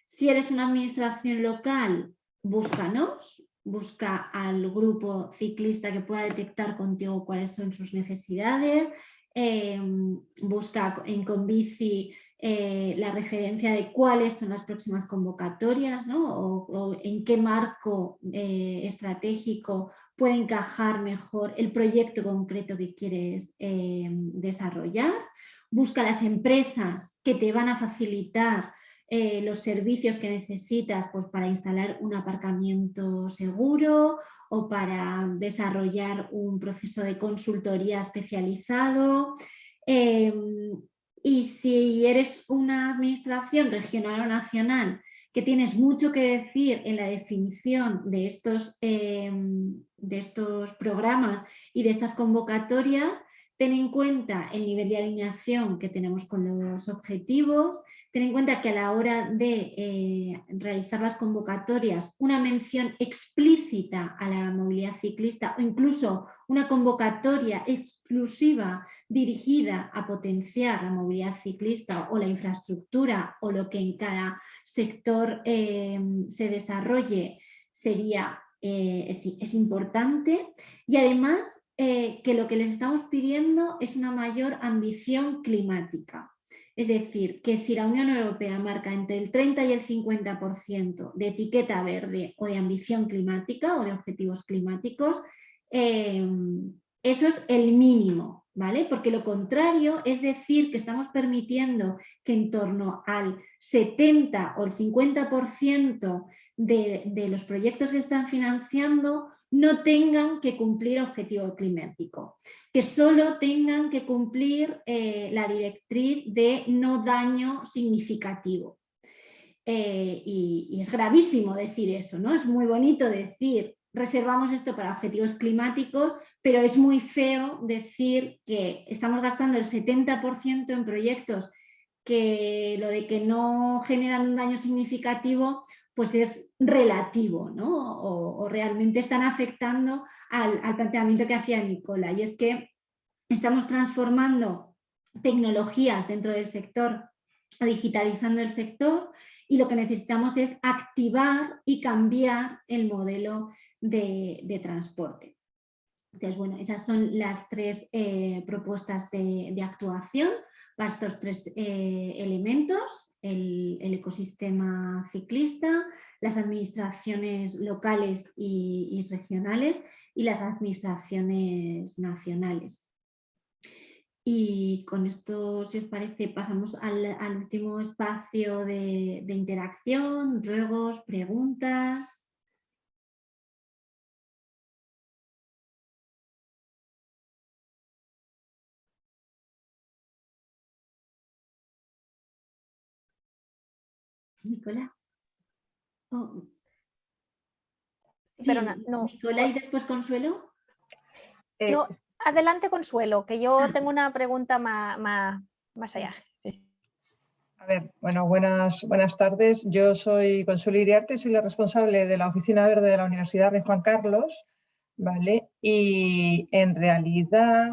Si eres una administración local, búscanos, busca al grupo ciclista que pueda detectar contigo cuáles son sus necesidades, em, busca en Convici eh, la referencia de cuáles son las próximas convocatorias o, en qué marco eh, estratégico puede encajar mejor el proyecto concreto que quieres em, desarrollar. Busca las empresas que te van a facilitar eh, los servicios que necesitas pues, para instalar un aparcamiento seguro o para desarrollar un proceso de consultoría especializado. Em, y si eres una administración regional o nacional que tienes mucho que decir en la definición de estos, em, de estos programas y de estas convocatorias, ten en cuenta el nivel de alineación que tenemos con los objetivos, Ten en cuenta que a la hora de eh, realizar las convocatorias, una mención explícita a la movilidad ciclista o incluso una convocatoria exclusiva dirigida a potenciar la movilidad ciclista o la infraestructura o lo que en cada sector eh, se desarrolle sería, eh, es, importante y además que lo que les estamos pidiendo es una mayor ambición climática. Es decir, que si la Unión Europea marca entre el 30 y el 50% de etiqueta verde o de ambición climática o de objetivos climáticos, eh, eso es el mínimo, ¿vale? Porque lo contrario es decir que estamos permitiendo que en torno al 70 o el 50% de, de los proyectos que están financiando no tengan que cumplir objetivo climático, que solo tengan que cumplir eh, la directriz de no daño significativo. Eh, y, es gravísimo decir eso, ¿no? Es muy bonito decir, reservamos esto para objetivos climáticos, pero es muy feo decir que estamos gastando el 70% en proyectos que lo de que no generan un daño significativo pues es relativo, ¿no? O, realmente están afectando al, planteamiento que hacía Nicola, y es que estamos transformando tecnologías dentro del sector, digitalizando el sector, y lo que necesitamos es activar y cambiar el modelo de, transporte. Entonces, bueno, esas son las tres eh, propuestas de, actuación para estos tres eh, elementos el, ecosistema ciclista, las administraciones locales y, regionales y las administraciones nacionales. Y con esto, si os parece, pasamos al, último espacio de, interacción, ruegos, preguntas. Nicolás. Oh. pero no. Nicolás y después Consuelo. Eh, adelante Consuelo, que yo ah. tengo una pregunta más, más, allá. A ver, bueno, buenas, buenas tardes. Yo soy Consuelo Iriarte, soy la responsable de la Oficina Verde de la Universidad de Juan Carlos, ¿vale? Y en realidad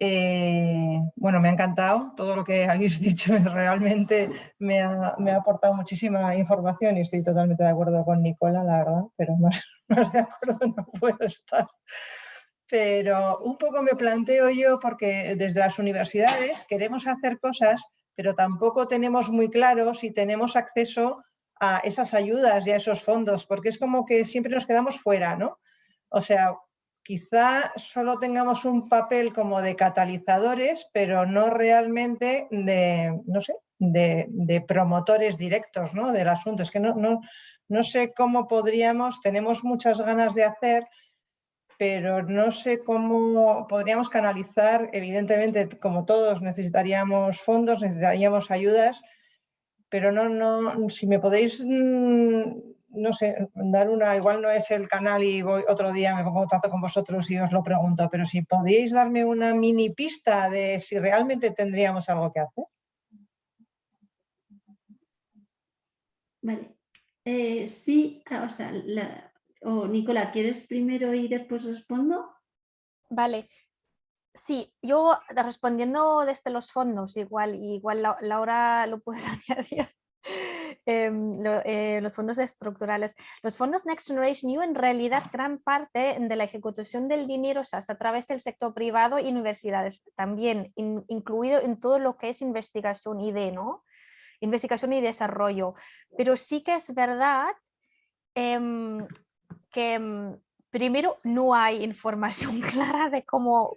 eh, bueno, me ha encantado todo lo que [laughs] habéis dicho, realmente me ha, aportado muchísima información y estoy totalmente de acuerdo con Nicola, la verdad, pero más, más [laughs] de acuerdo no puedo estar. Pero un poco me planteo yo porque desde las universidades queremos hacer cosas, pero tampoco tenemos muy claro si tenemos acceso a esas ayudas y a esos fondos, porque es como que siempre nos quedamos fuera, ¿no? O sea, quizá solo tengamos un papel como de catalizadores, pero no realmente de, no sé, de, promotores directos ¿no? del asunto. Es que no, no, no sé cómo podríamos, tenemos muchas ganas de hacer, pero no sé cómo podríamos canalizar, evidentemente, como todos necesitaríamos fondos, necesitaríamos ayudas, pero no, no, si me podéis mm, no sé, dar una, igual no es el canal y voy otro día me pongo en contacto con vosotros y os lo pregunto, pero si podéis darme una mini pista de si realmente tendríamos algo que hacer. Vale. Eh, sí, ah, o sea, o Nicola, ¿quieres primero y después respondo? Vale, Sí, yo respondiendo desde los fondos, igual, igual Laura lo puedes [laughs] añadir. Em, eh, los fondos estructurales. Los fondos Next Generation EU en realidad gran parte de la ejecución del dinero se hace a través del sector privado y universidades, también incluido en todo lo que es investigación de, ¿no? Investigación y desarrollo. Pero sí que es verdad em, que em, primero no hay información [laughs] clara de cómo,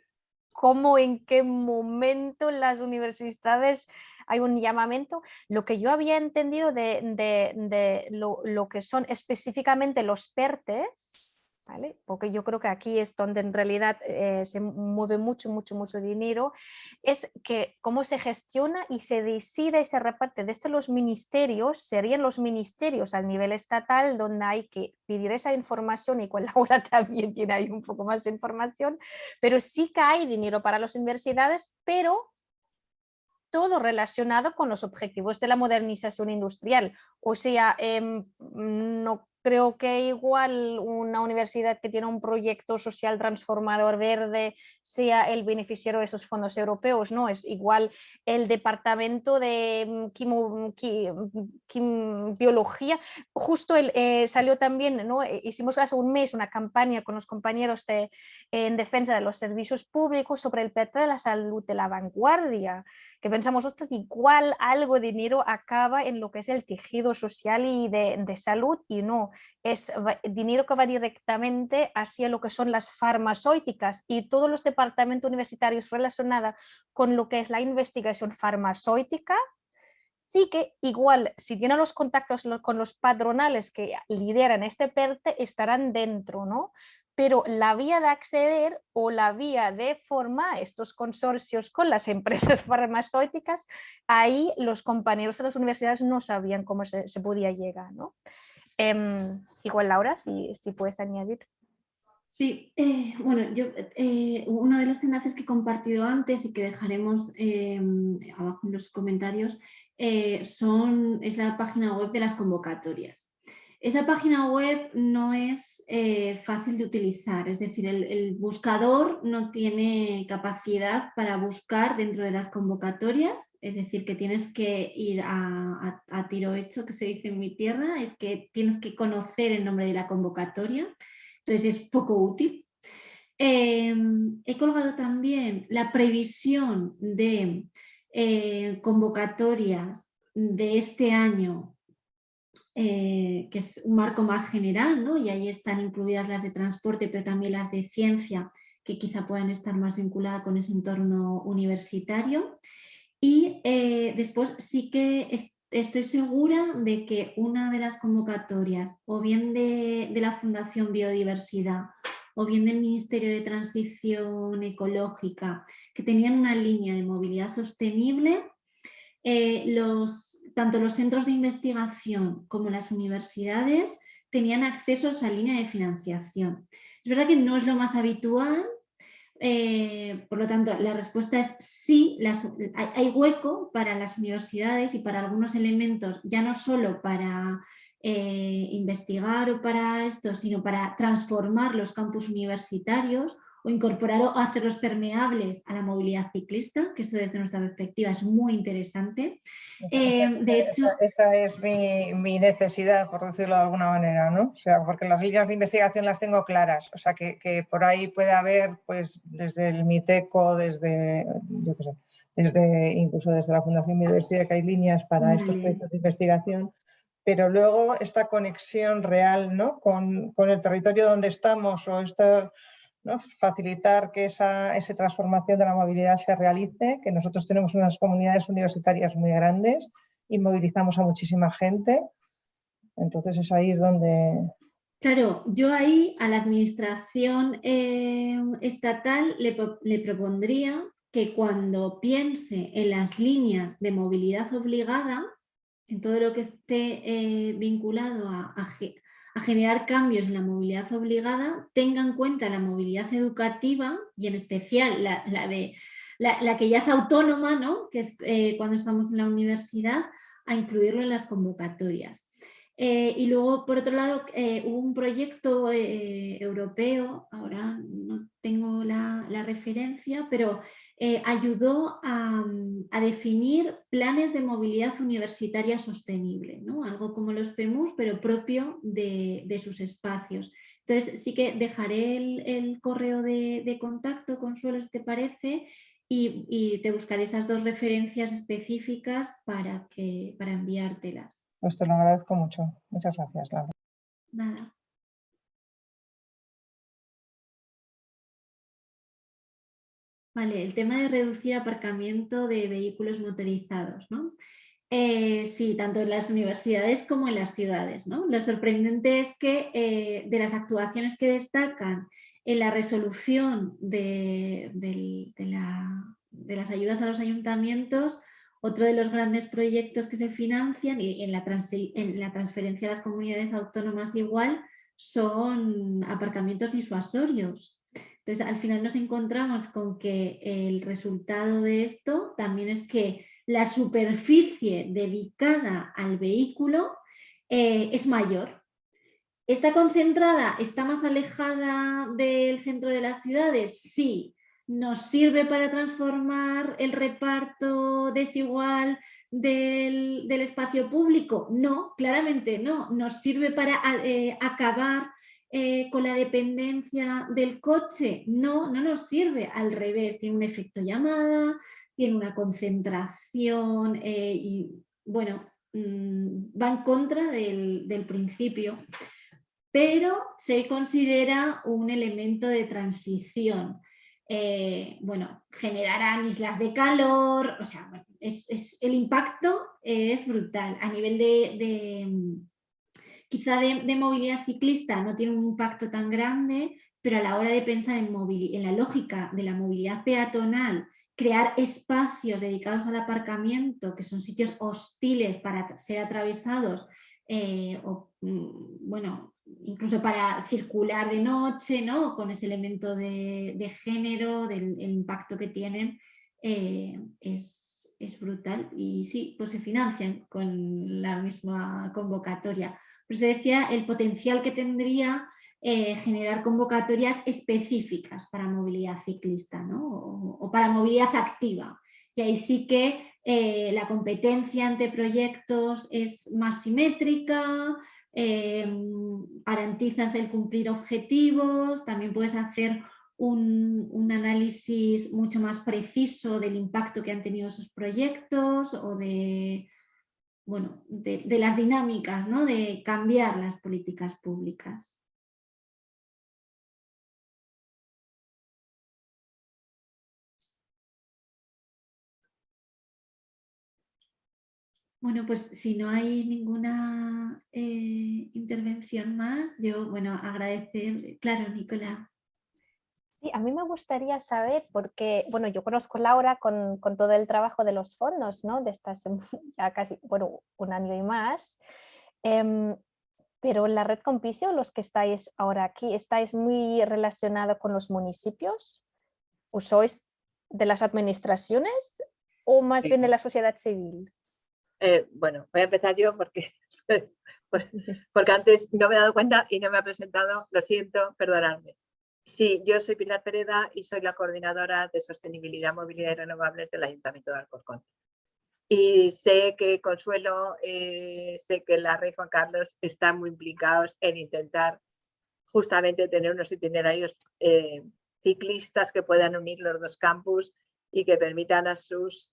cómo en qué momento las universidades hay un llamamiento. Lo que yo había entendido de, lo, que son específicamente los PERTES, porque yo creo que aquí es donde en realidad eh, se mueve mucho, mucho, mucho dinero, es que cómo se gestiona y se decide y se reparte desde los ministerios, serían los ministerios a nivel estatal donde hay que pedir esa información y con Laura [laughs] también tiene ahí un poco más de información, pero sí que hay dinero para las universidades, pero todo relacionado con los objetivos de la modernización industrial. O sea, em, no creo que igual una universidad que tiene un proyecto social transformador verde sea el beneficiario de esos fondos europeos, ¿no? Es igual el departamento de biología, justo eh, salió también, ¿no? Eh, hicimos hace un mes una campaña con los compañeros de, en defensa de los servicios públicos sobre el PET de la salud de la vanguardia, que pensamos, ostras, igual algo de dinero acaba en lo que es el tejido social y de salud y no, es dinero que va directamente hacia lo que son las farmacéuticas y todos los departamentos universitarios relacionados con lo que es la investigación farmacéutica, sí que igual si tienen los contactos con los padronales que lideran este PERTE estarán dentro, ¿no? pero la vía de acceder o la vía de formar estos consorcios con las empresas [laughs] farmacéuticas, ahí los compañeros de las universidades no sabían cómo se, podía llegar. ¿no? Em, igual Laura, si, si puedes añadir. Sí, eh, bueno, yo eh, uno de los enlaces que he compartido antes y que dejaremos em, abajo en los comentarios eh, son, es la página web de las convocatorias. Esa página web no es eh, fácil de utilizar, es decir, el, buscador no tiene capacidad para buscar dentro de las convocatorias, es decir, que tienes que ir a, tiro hecho, que se dice en mi tierra, es que tienes que conocer el nombre de la convocatoria, entonces es poco útil. Em, he colgado también la previsión de eh, convocatorias de este año eh, que es un marco más general, ¿no? y ahí están incluidas las de transporte, pero también las de ciencia, que quizá puedan estar más vinculadas con ese entorno universitario. Y eh, después sí que estoy segura de que una de las convocatorias, o bien de, la Fundación Biodiversidad, o bien del Ministerio de Transición Ecológica, que tenían una línea de movilidad sostenible, eh, los, tanto los centros de investigación como las universidades tenían acceso a esa línea de financiación. Es verdad que no es lo más habitual, eh, por lo tanto la respuesta es sí, hay, hueco para las universidades y para algunos elementos, ya no solo para eh, investigar o para esto, sino para transformar los campus universitarios o incorporar o hacerlos permeables a la movilidad ciclista, que eso desde nuestra perspectiva es muy interesante. Eh, de hecho, esa, es mi, necesidad, por decirlo de alguna manera, ¿no? O sea, porque las líneas de investigación las tengo claras, o sea, que, por ahí puede haber, pues, desde el MITECO, desde, yo qué sé, desde, incluso desde la Fundación Universidad, que hay líneas para estos proyectos de investigación, pero luego esta conexión real ¿no? con, con el territorio donde estamos o esta facilitar que esa, transformación de la movilidad se realice, que nosotros tenemos unas comunidades universitarias muy grandes y movilizamos a muchísima gente. Entonces es ahí es donde... Claro, yo ahí a la administración eh, estatal le, propondría que cuando piense en las líneas de movilidad obligada, en todo lo que esté eh, vinculado a, a generar cambios en la movilidad obligada, tenga en cuenta la movilidad educativa y en especial la, de, la, que ya es autónoma, ¿no? que es eh, cuando estamos en la universidad, a incluirlo en las convocatorias. Eh, y luego, por otro lado, eh, hubo un proyecto eh, europeo, ahora no tengo la, referencia, pero ayudó a, definir planes de movilidad universitaria sostenible, ¿no? algo como los PEMUS, pero propio de, sus espacios. Entonces, sí que dejaré el, correo de, contacto, Consuelo, si te parece, y, y, te buscaré esas dos referencias específicas para, que, para enviártelas. Pues te lo agradezco mucho. Muchas gracias, Laura. Nada. Vale, el tema de reducir aparcamiento de vehículos motorizados, ¿no? Eh, sí, tanto en las universidades como en las ciudades. ¿no? Lo sorprendente es que eh, de las actuaciones que destacan en la resolución de, de las ayudas a los ayuntamientos, otro de los grandes proyectos que se financian y en la, transferencia a las comunidades autónomas igual son aparcamientos disuasorios. Entonces, al final nos encontramos con que el resultado de esto también es que la superficie dedicada al vehículo eh, es mayor. ¿Está concentrada? ¿Está más alejada del centro de las ciudades? Sí, nos sirve para transformar el reparto desigual del, espacio público? No, claramente no. ¿Nos sirve para eh, acabar eh, con la dependencia del coche? No, no nos sirve. Al revés, tiene un efecto llamada, tiene una concentración eh, y, bueno, mm, va en contra del, del principio pero se considera un elemento de transición. Eh, bueno, generarán islas de calor, o sea, es, el impacto es brutal. A nivel de, quizá de, movilidad ciclista no tiene un impacto tan grande, pero a la hora de pensar en, en la lógica de la movilidad peatonal, crear espacios dedicados al aparcamiento, que son sitios hostiles para ser atravesados, eh, o, mm, bueno, incluso para circular de noche, ¿no? con ese elemento de, género, del impacto que tienen, eh, es, brutal. Y sí, pues se financian con la misma convocatoria. Pues se decía el potencial que tendría eh, generar convocatorias específicas para movilidad ciclista ¿no? o, para movilidad activa. Y ahí sí que eh, la competencia ante proyectos es más simétrica, Em, garantizas el cumplir objetivos, también puedes hacer un, análisis mucho más preciso del impacto que han tenido esos proyectos o de, bueno, de, las dinámicas ¿no? de cambiar las políticas públicas. Bueno, pues si no hay ninguna eh, intervención más, yo, bueno, agradecer, claro, Nicolás. Sí, a mí me gustaría saber, porque, bueno, yo conozco a Laura con, todo el trabajo de los fondos, ¿no? De estas [laughs] ya casi, bueno, un año y más. Em, pero la red Compicio, los que estáis ahora aquí, ¿estáis muy relacionados con los municipios? ¿O sois de las administraciones o más bien de la sociedad civil? Eh, bueno, voy a empezar yo porque, [laughs] porque antes no me he dado cuenta y no me ha presentado, lo siento, perdonadme. Sí, yo soy Pilar Pereda y soy la coordinadora de Sostenibilidad, Movilidad y Renovables del Ayuntamiento de Alcorcón. Y sé que Consuelo, eh, sé que la Rey Juan Carlos están muy implicados en intentar justamente tener unos itinerarios eh, ciclistas que puedan unir los dos campus y que permitan a sus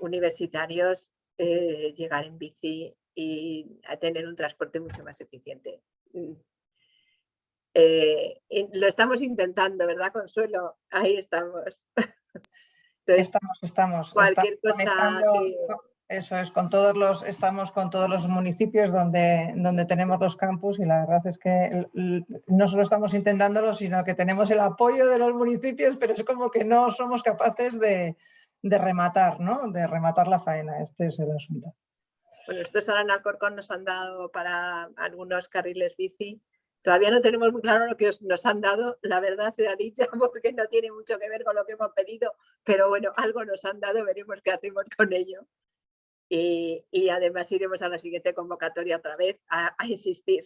universitarios eh, llegar en bici y a tener un transporte mucho más eficiente. Mm. Eh, lo estamos intentando, ¿verdad, Consuelo? Ahí estamos. [laughs] estamos, estamos. Cualquier cosa Eso es, con todos los, estamos con todos los municipios donde, donde tenemos los campus y la verdad es que no solo estamos intentándolo, sino que tenemos el apoyo de los municipios, pero es como que no somos capaces de, de rematar, ¿no? De rematar la faena, este es el asunto. Bueno, estos ahora en Alcorcón nos han dado para algunos carriles bici. Todavía no tenemos muy claro lo que nos han dado, la verdad se ha dicho, [laughs] porque no tiene mucho que ver con lo que hemos pedido, pero bueno, algo nos han dado, veremos qué hacemos con ello. y, además iremos a la siguiente convocatoria otra vez a, insistir.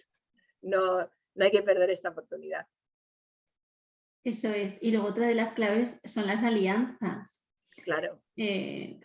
No, no hay que perder esta oportunidad. Eso es. Y luego otra de las claves son las alianzas. Claro. Eh,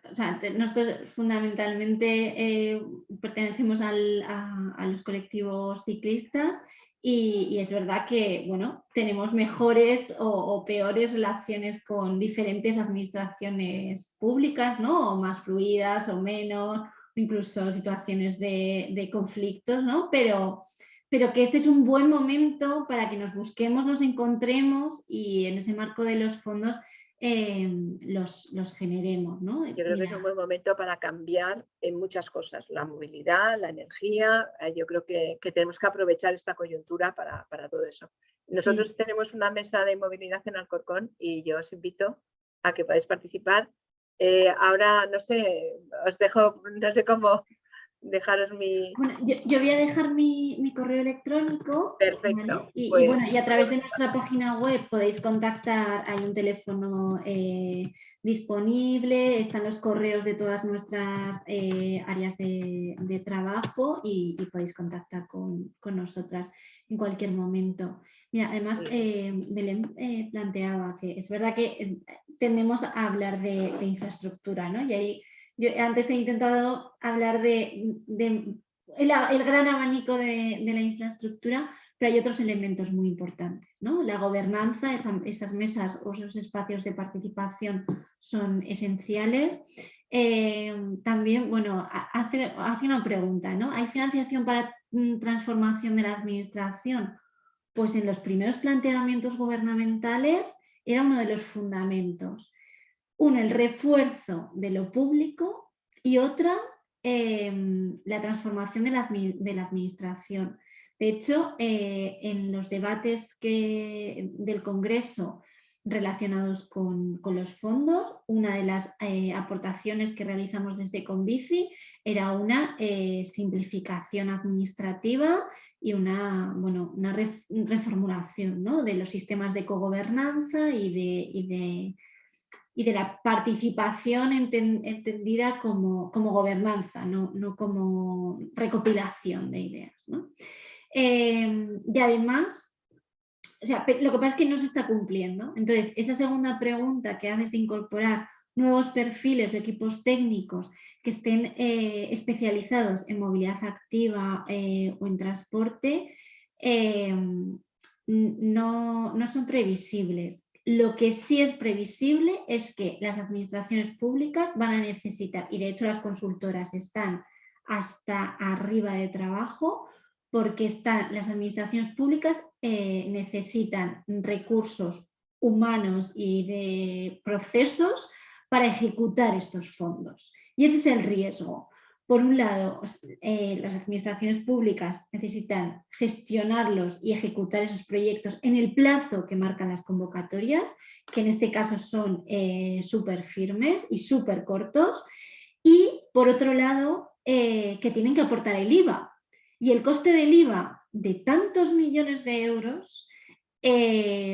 nosotros fundamentalmente eh, pertenecemos a, los colectivos ciclistas y, es verdad que bueno, tenemos mejores o, peores relaciones con diferentes administraciones públicas, ¿no? o más fluidas o menos, incluso situaciones de, de conflictos, ¿no? pero, pero que este es un buen momento para que nos busquemos, nos encontremos y en ese marco de los fondos Em, los, los, generemos. ¿no? Yo creo que es un buen momento para cambiar en muchas cosas, la movilidad, la energía, eh, yo creo que, tenemos que aprovechar esta coyuntura para, todo eso. Nosotros tenemos una mesa de movilidad en Alcorcón y yo os invito a que podáis participar. Eh, ahora, no sé, os dejo, no sé cómo, dejaros mi... Bueno, yo, voy a dejar mi, correo electrónico. Perfecto. Y, pues bueno, y a través de nuestra página web podéis contactar, hay un teléfono eh, disponible, están los correos de todas nuestras eh, áreas de, trabajo y, podéis contactar con, nosotras en cualquier momento. Mira, además, eh, Belén planteaba que es verdad que tendemos a hablar de, de infraestructura, ¿no? Y ahí yo antes he intentado hablar de, el, gran abanico de, la infraestructura, pero hay otros elementos muy importantes. ¿no? La gobernanza, esas mesas o esos espacios de participación son esenciales. Eh, también, bueno, hace, hace, una pregunta, ¿no? ¿Hay financiación para mm, transformación de la administración? Pues en los primeros planteamientos gubernamentales era uno de los fundamentos. Uno, el refuerzo de lo público y otra, em, la transformación de la, administración. De hecho, eh, en los debates que, del Congreso relacionados con, los fondos, una de las eh, aportaciones que realizamos desde Convici era una eh, simplificación administrativa y una, bueno, una reformulación de los sistemas de cogobernanza de y de la participación entendida como, gobernanza, no, como recopilación de ideas. Em, y además, lo que pasa es que no se está cumpliendo. Entonces, esa segunda pregunta que haces de incorporar nuevos perfiles o equipos técnicos que estén eh, especializados en movilidad activa eh, o en transporte, em, no, no son previsibles. Lo que sí es previsible es que las administraciones públicas van a necesitar, y de hecho las consultoras están hasta arriba de trabajo, porque están, las administraciones públicas eh, necesitan recursos humanos y de procesos para ejecutar estos fondos. Y ese es el riesgo. Por un lado, eh, las administraciones públicas necesitan gestionarlos y ejecutar esos proyectos en el plazo que marcan las convocatorias, que en este caso son eh, súper firmes y súper cortos. Y por otro lado, eh, que tienen que aportar el IVA. Y el coste del IVA de tantos millones de euros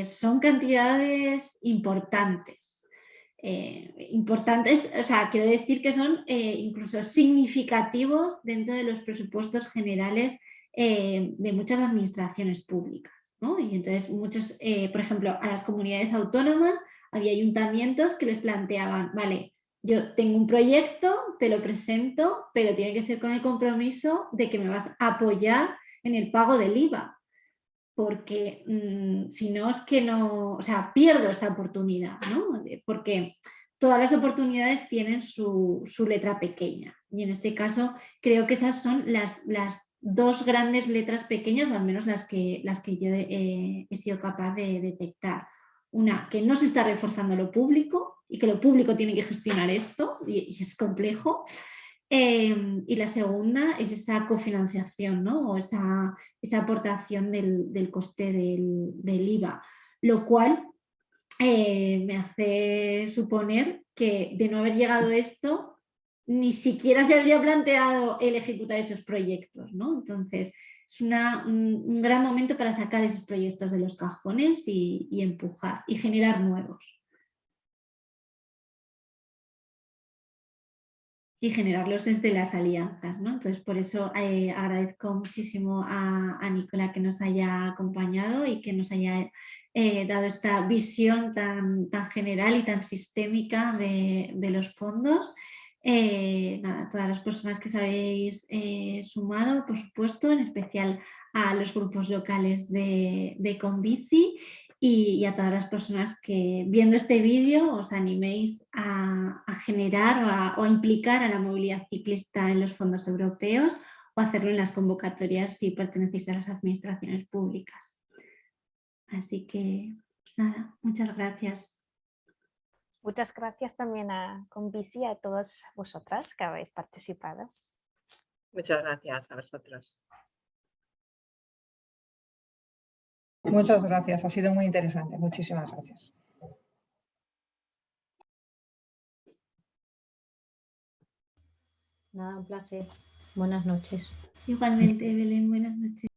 son cantidades importantes. Eh, importantes, o sea, quiero decir que son eh, incluso significativos dentro de los presupuestos generales eh, de muchas administraciones públicas. Y entonces, muchos, por ejemplo, a las comunidades autónomas había ayuntamientos que les planteaban, vale, yo tengo un proyecto, te lo presento, pero tiene que ser con el compromiso de que me vas a apoyar en el pago del IVA porque mm, si no es que no, o sea, pierdo esta oportunidad, ¿no? Porque todas las oportunidades tienen su, letra pequeña y en este caso creo que esas son las, las dos grandes letras pequeñas, o al menos las que, las que yo he sido capaz de detectar. Una, que no se está reforzando lo público y que lo público tiene que gestionar esto y es complejo. Em, y la segunda es esa cofinanciación ¿no? o esa, esa aportación del, coste del, IVA, lo cual eh, me hace suponer que de no haber llegado esto, ni siquiera se habría planteado el ejecutar esos proyectos. ¿no? Entonces, es un, gran momento para sacar esos proyectos de los cajones y empujar y generar nuevos. Y generarlos desde las alianzas. ¿no? Entonces, por eso eh, agradezco muchísimo a, a, Nicola que nos haya acompañado y que nos haya eh, dado esta visión tan, tan, general y tan sistémica de, los fondos. Eh, todas las personas que os habéis eh, sumado, por supuesto, en especial a los grupos locales de, de Convici y, a todas las personas que viendo este vídeo os animéis a, generar o a, implicar a la movilidad ciclista en los fondos europeos o hacerlo en las convocatorias si pertenecéis a las administraciones públicas. Así que nada, muchas gracias. Muchas gracias también a Convici y a todas vosotras que habéis participado. Muchas gracias a vosotros. Muchas gracias, ha sido muy interesante. Muchísimas gracias. Nada, un placer. Buenas noches. Igualmente, Belén, buenas noches.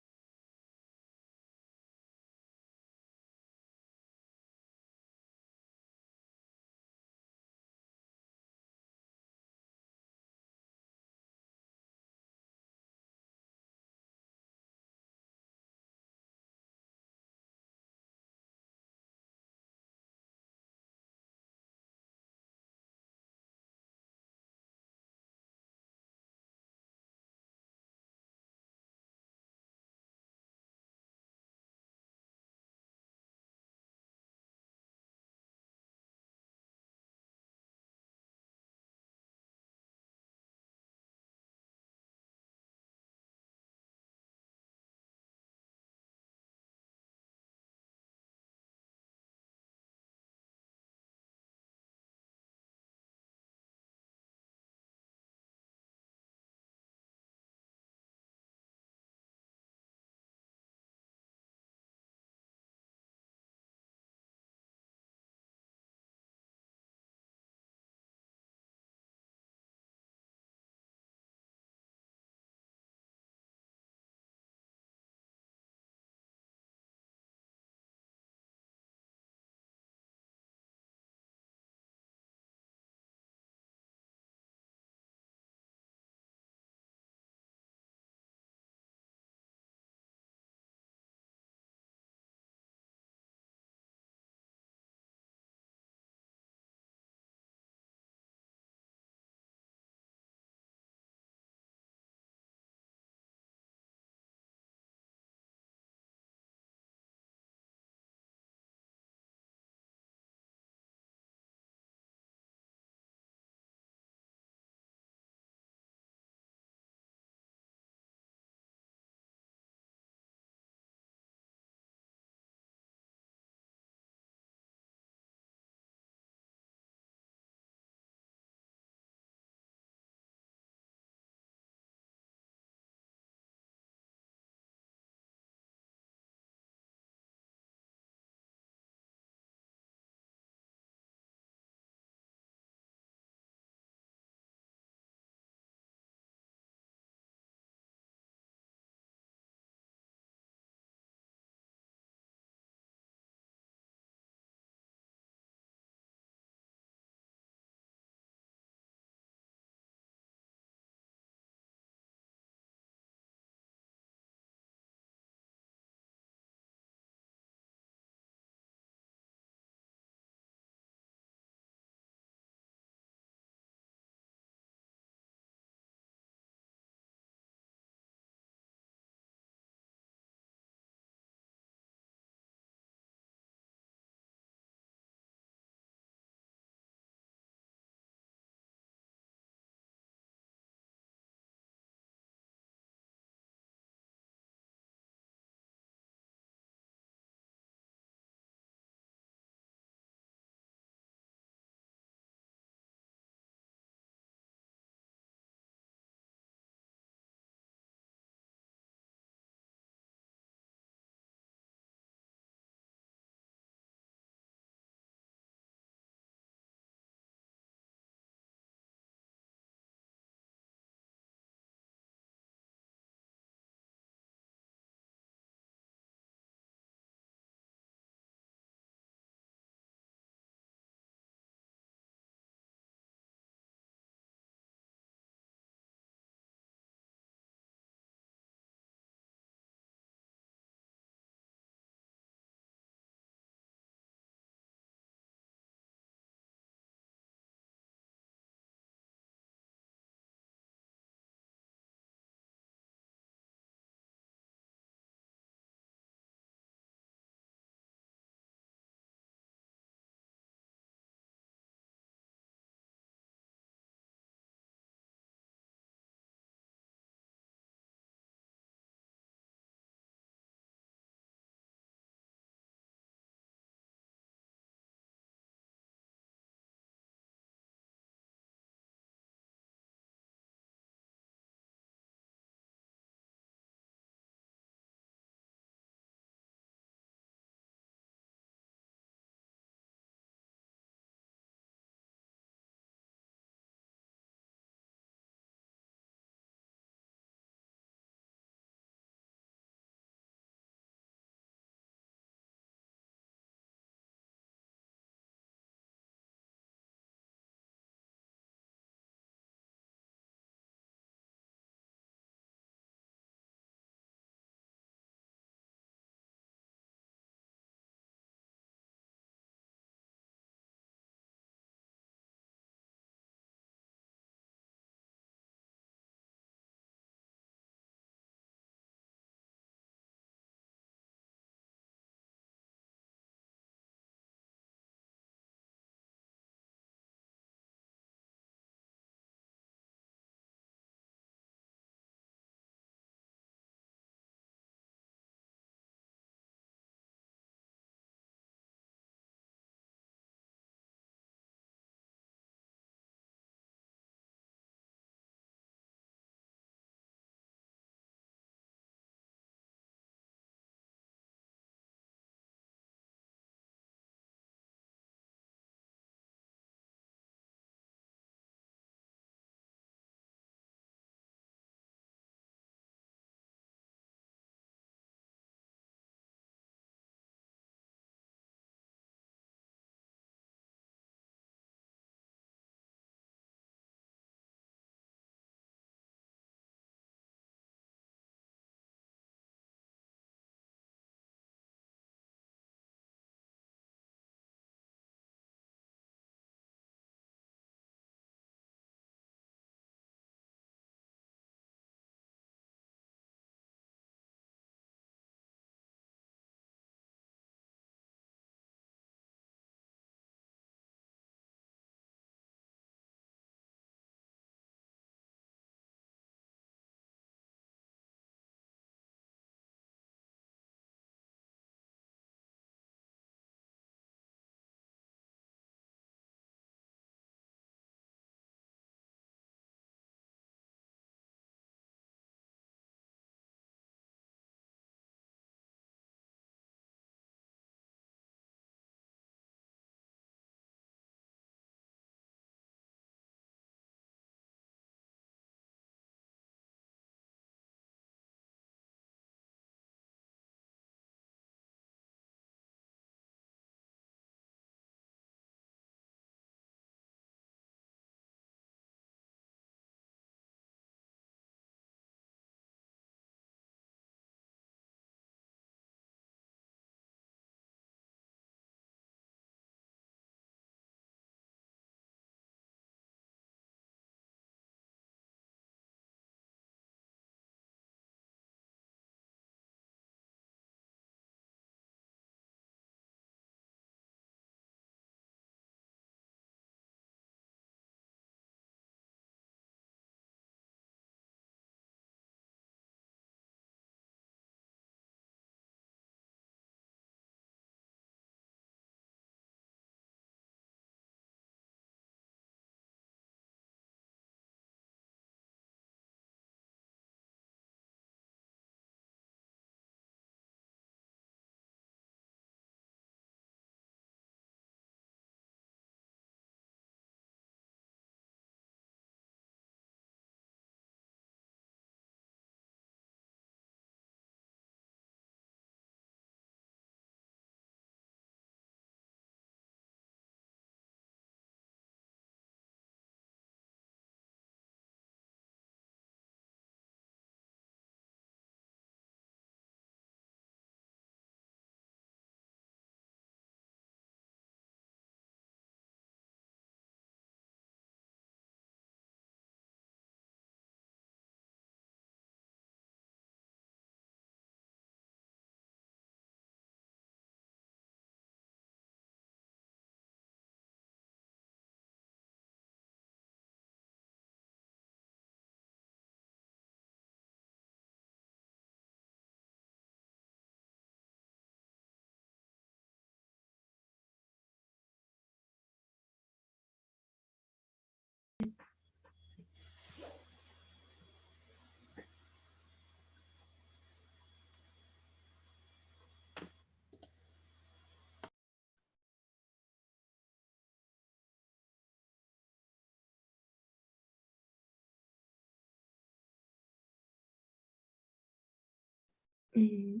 Eh,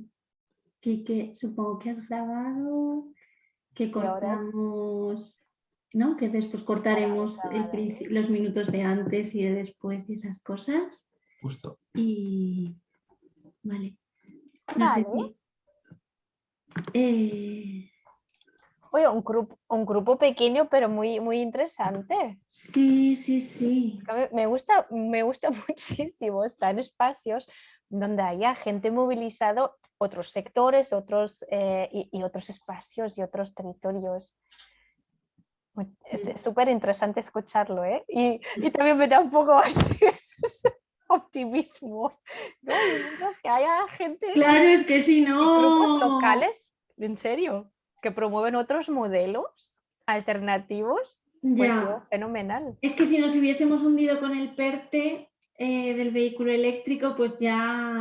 que, supongo que has grabado, que cortamos, ¿no? Que después cortaremos los minutos de antes y de después y esas cosas. Justo. Y vale. No sé eh, Oye, un grupo, un grupo pequeño pero muy, muy interesante. Sí, sí, sí. Me gusta, me gusta [laughs] muchísimo estar en espacios donde haya gente movilizado, otros sectores otros, eh, y, otros espacios y otros territorios. Es súper interesante escucharlo, ¿eh? Y, y, también me da un poco [laughs] así optimismo. Que haya gente... Claro, es que si no... Grupos locales, en serio que promueven otros modelos alternativos, pues ya. fenomenal. Es que si nos hubiésemos hundido con el PERTE eh, del vehículo eléctrico, pues ya